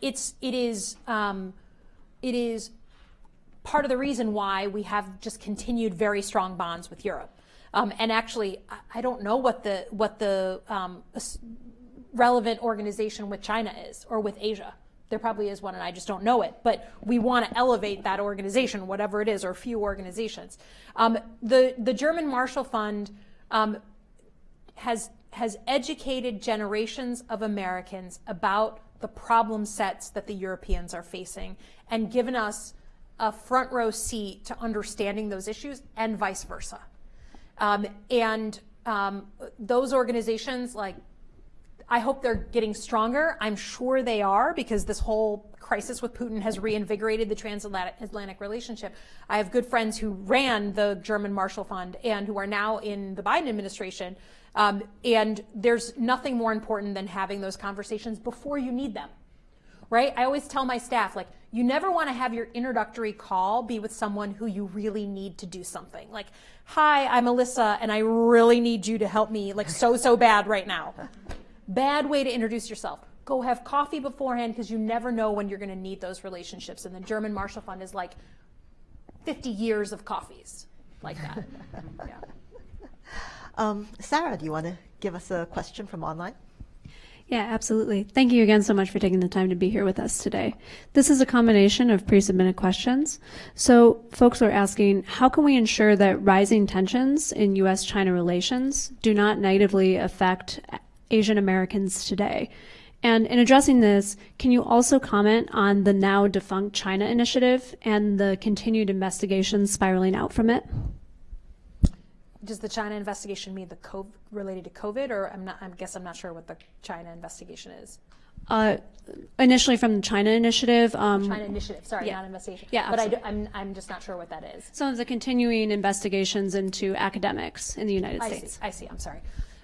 S2: it's, it is, um, it is part of the reason why we have just continued very strong bonds with Europe. Um, and actually, I don't know what the, what the um, relevant organization with China is or with Asia There probably is one, and I just don't know it. But we want to elevate that organization, whatever it is, or a few organizations. Um, the the German Marshall Fund um, has has educated generations of Americans about the problem sets that the Europeans are facing, and given us a front row seat to understanding those issues, and vice versa. Um, and um, those organizations, like I hope they're getting stronger. I'm sure they are because this whole crisis with Putin has reinvigorated the transatlantic relationship. I have good friends who ran the German Marshall Fund and who are now in the Biden administration. Um, and there's nothing more important than having those conversations before you need them, right? I always tell my staff, like, you never want to have your introductory call be with someone who you really need to do something. Like, hi, I'm Elissa, and I really need you to help me, like, so, so bad right now. Bad way to introduce yourself. Go have coffee beforehand because you never know when you're going to need those relationships. And the German Marshall Fund is like 50 years of coffees like that. yeah.
S1: Um, Sarah, do you want to give us a question from online?
S6: Yeah, absolutely. Thank you again so much for taking the time to be here with us today. This is a combination of pre-submitted questions. So folks are asking, how can we ensure that rising tensions in U.S.-China relations do not negatively affect Asian Americans today? And in addressing this, can you also comment on the now defunct China initiative and the continued investigations spiraling out from it?
S2: Does the China investigation mean the COVID, related to COVID, or I'm not? I guess I'm not sure what the China investigation is.
S6: Uh, initially from the China initiative. Um,
S2: China initiative, sorry,
S6: yeah.
S2: not investigation.
S6: Yeah,
S2: but I
S6: absolutely.
S2: am I'm, I'm just not sure what that is.
S6: some of the continuing investigations into academics in the United
S2: I
S6: States.
S2: see. I see. I'm sorry.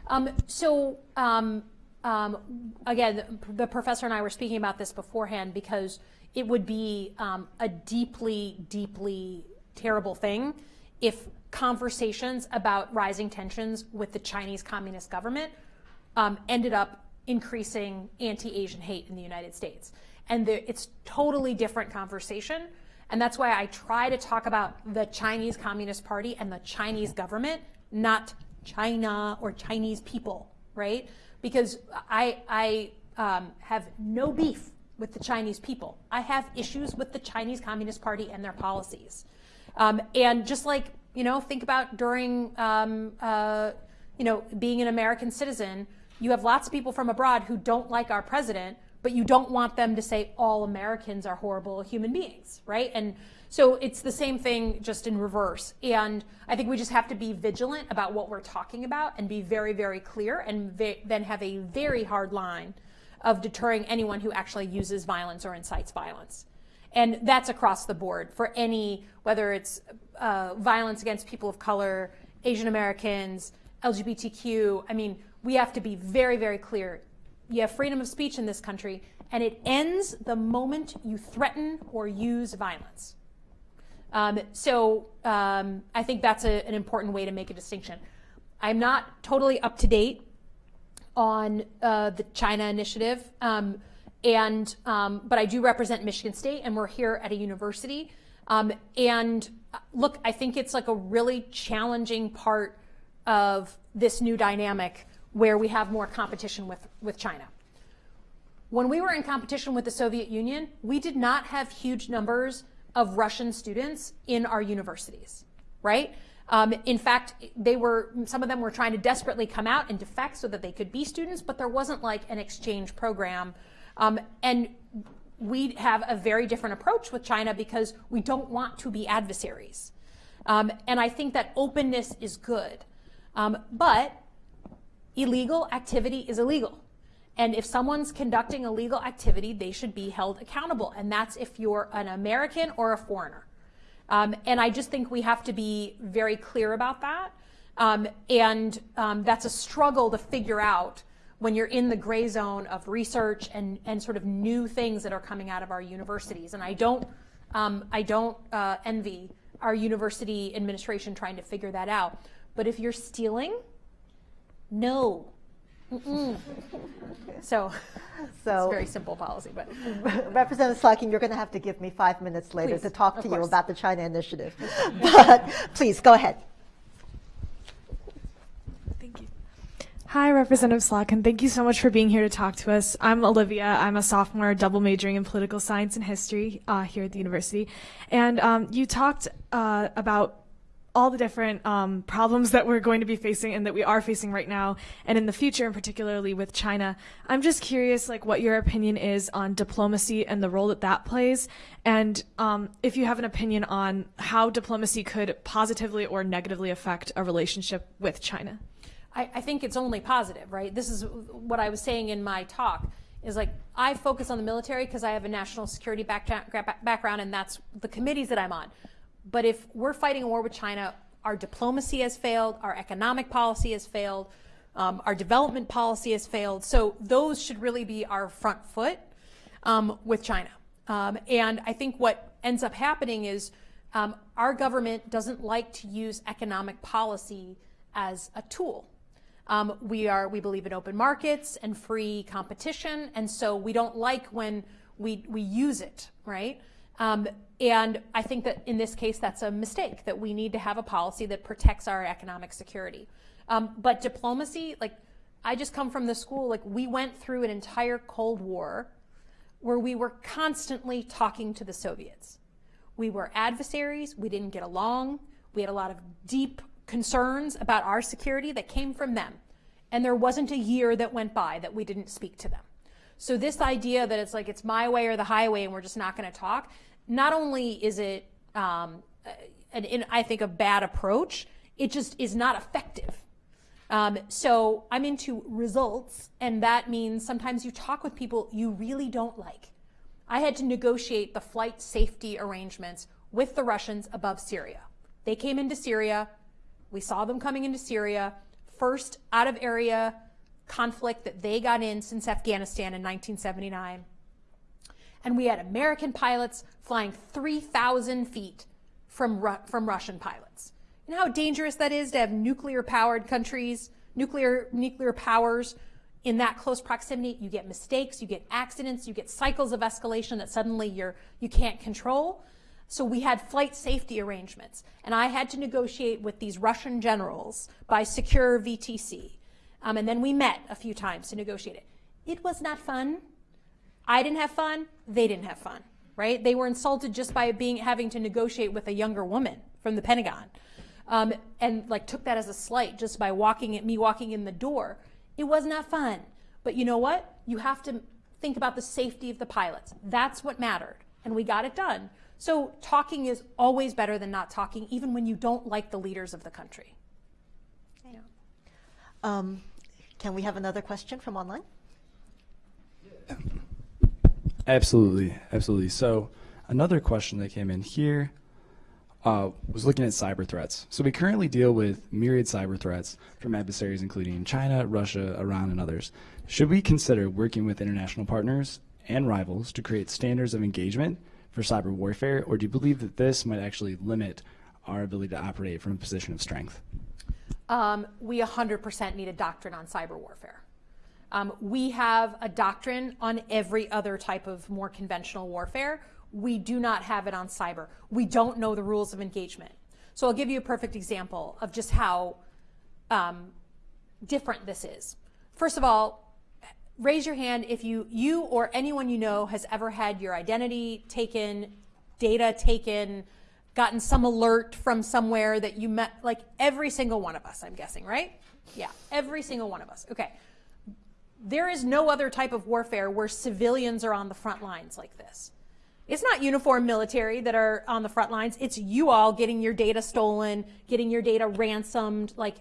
S2: Um, so um, um, again, the, professor and I were speaking about this beforehand because it would be um, a deeply, deeply terrible thing if conversations about rising tensions with the Chinese Communist government um, ended up increasing anti-Asian hate in the United States. And the, it's totally different conversation. And that's why I try to talk about the Chinese Communist Party and the Chinese government, not China or Chinese people, right? Because I, I um, have no beef with the Chinese people. I have issues with the Chinese Communist Party and their policies. Um, and just like, you know, think about during, um, uh, you know, being an American citizen, you have lots of people from abroad who don't like our president, but you don't want them to say all Americans are horrible human beings, right? And so it's the same thing just in reverse. And I think we just have to be vigilant about what we're talking about and be very, very clear and then have a very hard line of deterring anyone who actually uses violence or incites violence. And that's across the board for any, whether it's uh, violence against people of color, Asian Americans, LGBTQ. I mean, we have to be very, very clear. You have freedom of speech in this country, and it ends the moment you threaten or use violence. Um, so um, I think that's a, an important way to make a distinction. I'm not totally up to date on uh, the China initiative, um, and um, but I do represent Michigan State, and we're here at a university. Um, and uh, look, I think it's like a really challenging part of this new dynamic where we have more competition with, with China. When we were in competition with the Soviet Union, we did not have huge numbers of Russian students in our universities, right? Um, in fact, they were some of them were trying to desperately come out and defect so that they could be students, but there wasn't like an exchange program. Um, and we have a very different approach with China because we don't want to be adversaries. Um, and I think that openness is good. Um, but illegal activity is illegal. And if someone's conducting illegal activity, they should be held accountable. And that's if you're an American or a foreigner. Um, and I just think we have to be very clear about that. Um, and um, that's a struggle to figure out when you're in the gray zone of research and, and sort of new things that are coming out of our universities. And I don't, um, I don't uh, envy our university administration trying to figure that out. But if you're stealing, no. Mm-mm. So it's
S1: So,
S2: very simple policy, but
S1: Representative Slotkin, you're going to have to give me five minutes later
S2: Please,
S1: to talk to you
S2: course.
S1: about the China initiative. But please, go ahead.
S7: Thank you. Hi, Representative Slotkin. Thank you so much for being here to talk to us. I'm Olivia. I'm a sophomore, double majoring in political science and history uh, here at the university. And um, you talked uh, about all the different um, problems that we're going to be facing and that we are facing right now and in the future and particularly with china i'm just curious like what your opinion is on diplomacy and the role that that plays and um, if you have an opinion on how diplomacy could positively or negatively affect a relationship with china
S2: I, I think it's only positive, right? This is what I was saying in my talk is like I focus on the military because I have a national security back, background and that's the committees that I'm on. But if we're fighting a war with China, our diplomacy has failed, our economic policy has failed, um, our development policy has failed. So those should really be our front foot um, with China. Um, and I think what ends up happening is um, our government doesn't like to use economic policy as a tool. Um, we are we believe in open markets and free competition, and so we don't like when we we use it, right? Um, and I think that in this case, that's a mistake. That we need to have a policy that protects our economic security. Um, but diplomacy, like I just come from the school, like we went through an entire Cold War where we were constantly talking to the Soviets. We were adversaries. We didn't get along. We had a lot of deep concerns about our security that came from them. And there wasn't a year that went by that we didn't speak to them. So this idea that it's like it's my way or the highway and we're just not going to talk, not only is it, um, an, an, I think, a bad approach, it just is not effective. Um, so I'm into results, and that means sometimes you talk with people you really don't like. I had to negotiate the flight safety arrangements with the Russians above Syria. They came into Syria, we saw them coming into Syria, first out of area conflict that they got in since Afghanistan in 1979. And we had American pilots flying 3,000 feet from, Ru from Russian pilots. You know how dangerous that is to have nuclear powered countries, nuclear, nuclear powers in that close proximity? You get mistakes, you get accidents, you get cycles of escalation that suddenly you're, you can't control. So we had flight safety arrangements, and I had to negotiate with these Russian generals by secure VTC. Um, and then we met a few times to negotiate it. It was not fun. I didn't have fun. They didn't have fun, right? They were insulted just by being having to negotiate with a younger woman from the Pentagon, um, and like took that as a slight just by walking at me walking in the door. It was not fun. But you know what? You have to think about the safety of the pilots. That's what mattered, and we got it done. So talking is always better than not talking, even when you don't like the leaders of the country.
S1: Yeah. Um, can we have another question from online?
S4: Absolutely, absolutely. So another question that came in here uh, was looking at cyber threats. So we currently deal with myriad cyber threats from adversaries including China, Russia, Iran, and others. Should we consider working with international partners and rivals to create standards of engagement for cyber warfare, or do you believe that this might actually limit our ability to operate from a position of strength?
S2: Um, we 100% need a doctrine on cyber warfare. Um, we have a doctrine on every other type of more conventional warfare. We do not have it on cyber. We don't know the rules of engagement. So I'll give you a perfect example of just how um, different this is. First of all, raise your hand if you, you or anyone you know has ever had your identity taken, data taken, gotten some alert from somewhere that you met, like every single one of us, I'm guessing, right? Yeah, every single one of us. Okay. There is no other type of warfare where civilians are on the front lines like this. It's not uniform military that are on the front lines. It's you all getting your data stolen, getting your data ransomed, like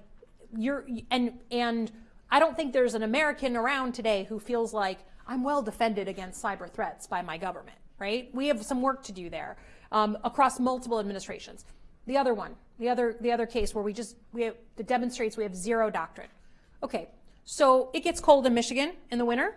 S2: you're, and, and I don't think there's an American around today who feels like I'm well defended against cyber threats by my government, right? We have some work to do there um, across multiple administrations. The other one, the other, the other case where we just, we have, that demonstrates we have zero doctrine. Okay, so it gets cold in Michigan in the winter.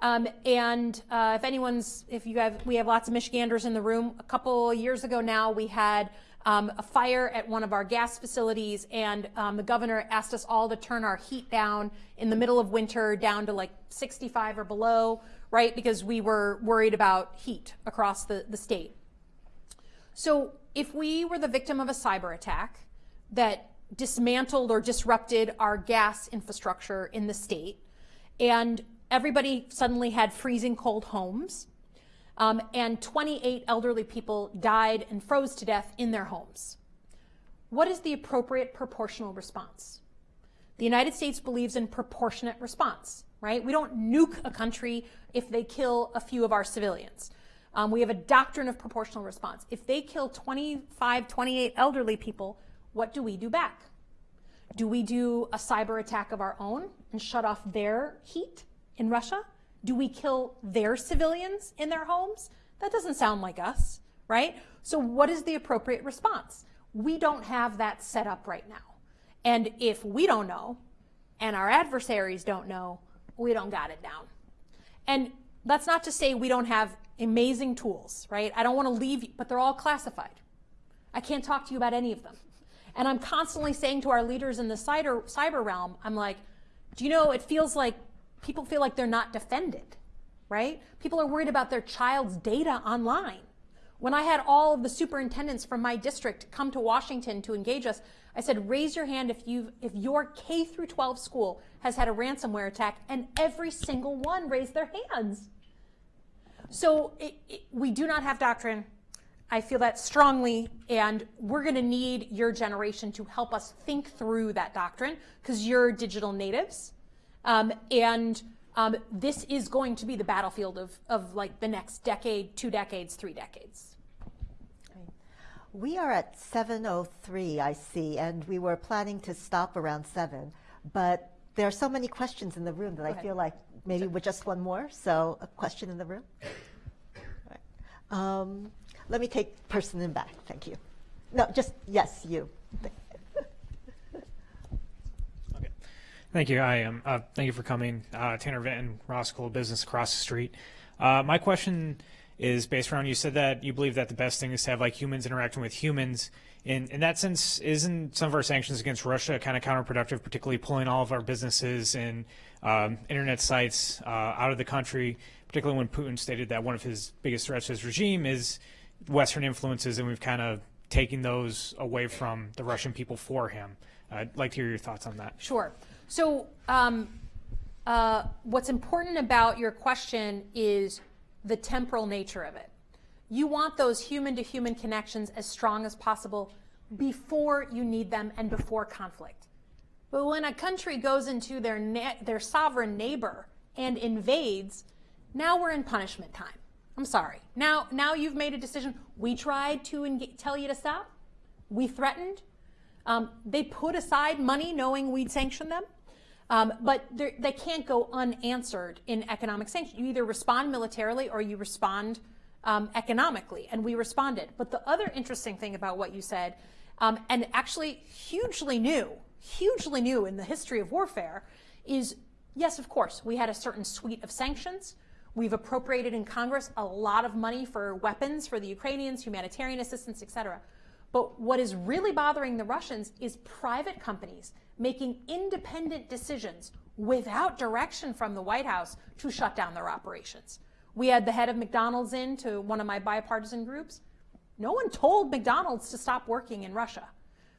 S2: Um, and uh, if anyone's, if you have, we have lots of Michiganders in the room. A couple years ago now, we had um, a fire at one of our gas facilities, and um, the governor asked us all to turn our heat down in the middle of winter down to like 65 or below, right? Because we were worried about heat across the, the state. So if we were the victim of a cyber attack that dismantled or disrupted our gas infrastructure in the state, and everybody suddenly had freezing cold homes, um, and 28 elderly people died and froze to death in their homes. What is the appropriate proportional response? The United States believes in proportionate response, right? We don't nuke a country if they kill a few of our civilians. Um, we have a doctrine of proportional response. If they kill 25, 28 elderly people, what do we do back? Do we do a cyber attack of our own and shut off their heat in Russia? Do we kill their civilians in their homes? That doesn't sound like us, right? So, what is the appropriate response? We don't have that set up right now. And if we don't know, and our adversaries don't know, we don't got it down. And that's not to say we don't have amazing tools, right? I don't want to leave you, but they're all classified. I can't talk to you about any of them. And I'm constantly saying to our leaders in the cyber, cyber realm, I'm like, do you know, it feels like people feel like they're not defended, right? People are worried about their child's data online. When I had all of the superintendents from my district come to Washington to engage us, I said, raise your hand if you if your K through 12 school has had a ransomware attack, and every single one raised their hands. So it, it, we do not have doctrine. I feel that strongly, and we're going to need your generation to help us think through that doctrine because you're digital natives, um, and um, this is going to be the battlefield of, of like the next decade, two decades, three decades.
S1: We are at 7.03, I see, and we were planning to stop around 7, but there are so many questions in the room that I
S2: ahead.
S1: feel like maybe with just one more. So, a question in the room? All right. Um, let me take person in back. Thank you. No, just, yes, you.
S8: Okay. Thank you. I am. Uh, thank you for coming. Uh, Tanner Vinton, Ross of Business across the street. Uh, my question is based around you said that you believe that the best thing is to have like humans interacting with humans. In, in that sense, isn't some of our sanctions against Russia kind of counterproductive, particularly pulling all of our businesses and um, internet sites uh, out of the country, particularly when Putin stated that one of his biggest threats to his regime is Western influences, and we've kind of taken those away from the Russian people for him. I'd like to hear your thoughts on that.
S2: Sure. So, um, uh, what's important about your question is the temporal nature of it. You want those human to human connections as strong as possible before you need them and before conflict. But when a country goes into their, their sovereign neighbor and invades, now we're in punishment time. I'm sorry. Now, now you've made a decision. We tried to tell you to stop. We threatened. Um, they put aside money knowing we'd sanction them. Um, but they can't go unanswered in economic sanctions. You either respond militarily or you respond um, economically, and we responded. But the other interesting thing about what you said, um, and actually hugely new, hugely new in the history of warfare, is yes, of course, we had a certain suite of sanctions. We've appropriated in Congress a lot of money for weapons for the Ukrainians, humanitarian assistance, et cetera. But what is really bothering the Russians is private companies making independent decisions without direction from the White House to shut down their operations. We had the head of McDonald's in to one of my bipartisan groups. No one told McDonald's to stop working in Russia.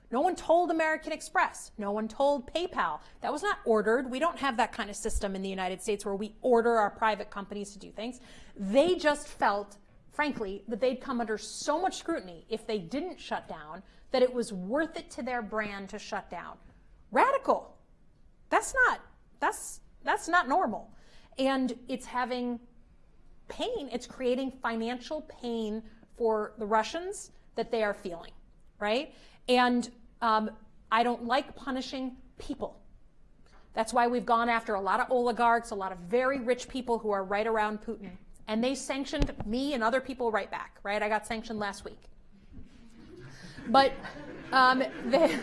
S2: No one told American Express. No one told PayPal. That was not ordered. We don't have that kind of system in the United States where we order our private companies to do things. They just felt, frankly, that they'd come under so much scrutiny if they didn't shut down that it was worth it to their brand to shut down. Radical. That's not that's that's not normal. And it's having pain, it's creating financial pain for the Russians that they are feeling, right? And um, I don't like punishing people. That's why we've gone after a lot of oligarchs, a lot of very rich people who are right around Putin. And they sanctioned me and other people right back, right? I got sanctioned last week. But um, they,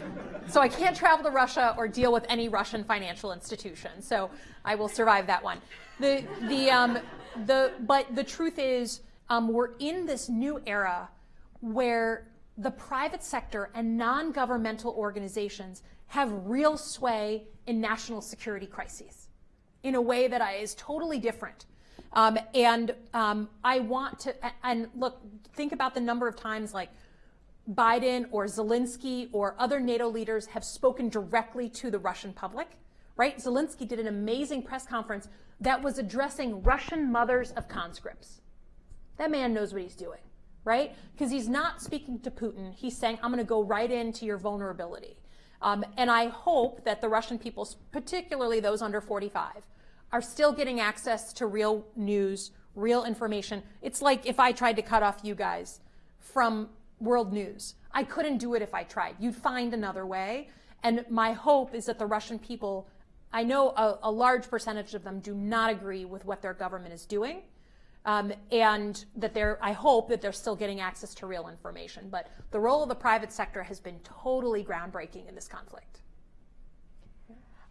S2: so I can't travel to Russia or deal with any Russian financial institution. So I will survive that one. The, the, um, the, but the truth is, um, we're in this new era where the private sector and non governmental organizations have real sway in national security crises in a way that is totally different. Um, and um, I want to, and look, think about the number of times like Biden or Zelensky or other NATO leaders have spoken directly to the Russian public, right? Zelensky did an amazing press conference that was addressing Russian mothers of conscripts. That man knows what he's doing, right? Because he's not speaking to Putin. He's saying, I'm going to go right into your vulnerability. Um, and I hope that the Russian people, particularly those under 45, are still getting access to real news, real information. It's like if I tried to cut off you guys from world news. I couldn't do it if I tried. You'd find another way. And my hope is that the Russian people, I know a, a large percentage of them do not agree with what their government is doing. Um, and that they're, I hope that they're still getting access to real information. But the role of the private sector has been totally groundbreaking in this conflict.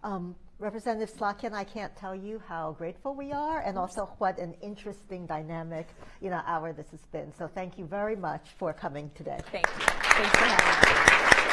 S1: Um, Representative Slotkin, I can't tell you how grateful we are and also what an interesting dynamic, you know, hour this has been. So thank you very much for coming today.
S2: Thank you. Thanks for having.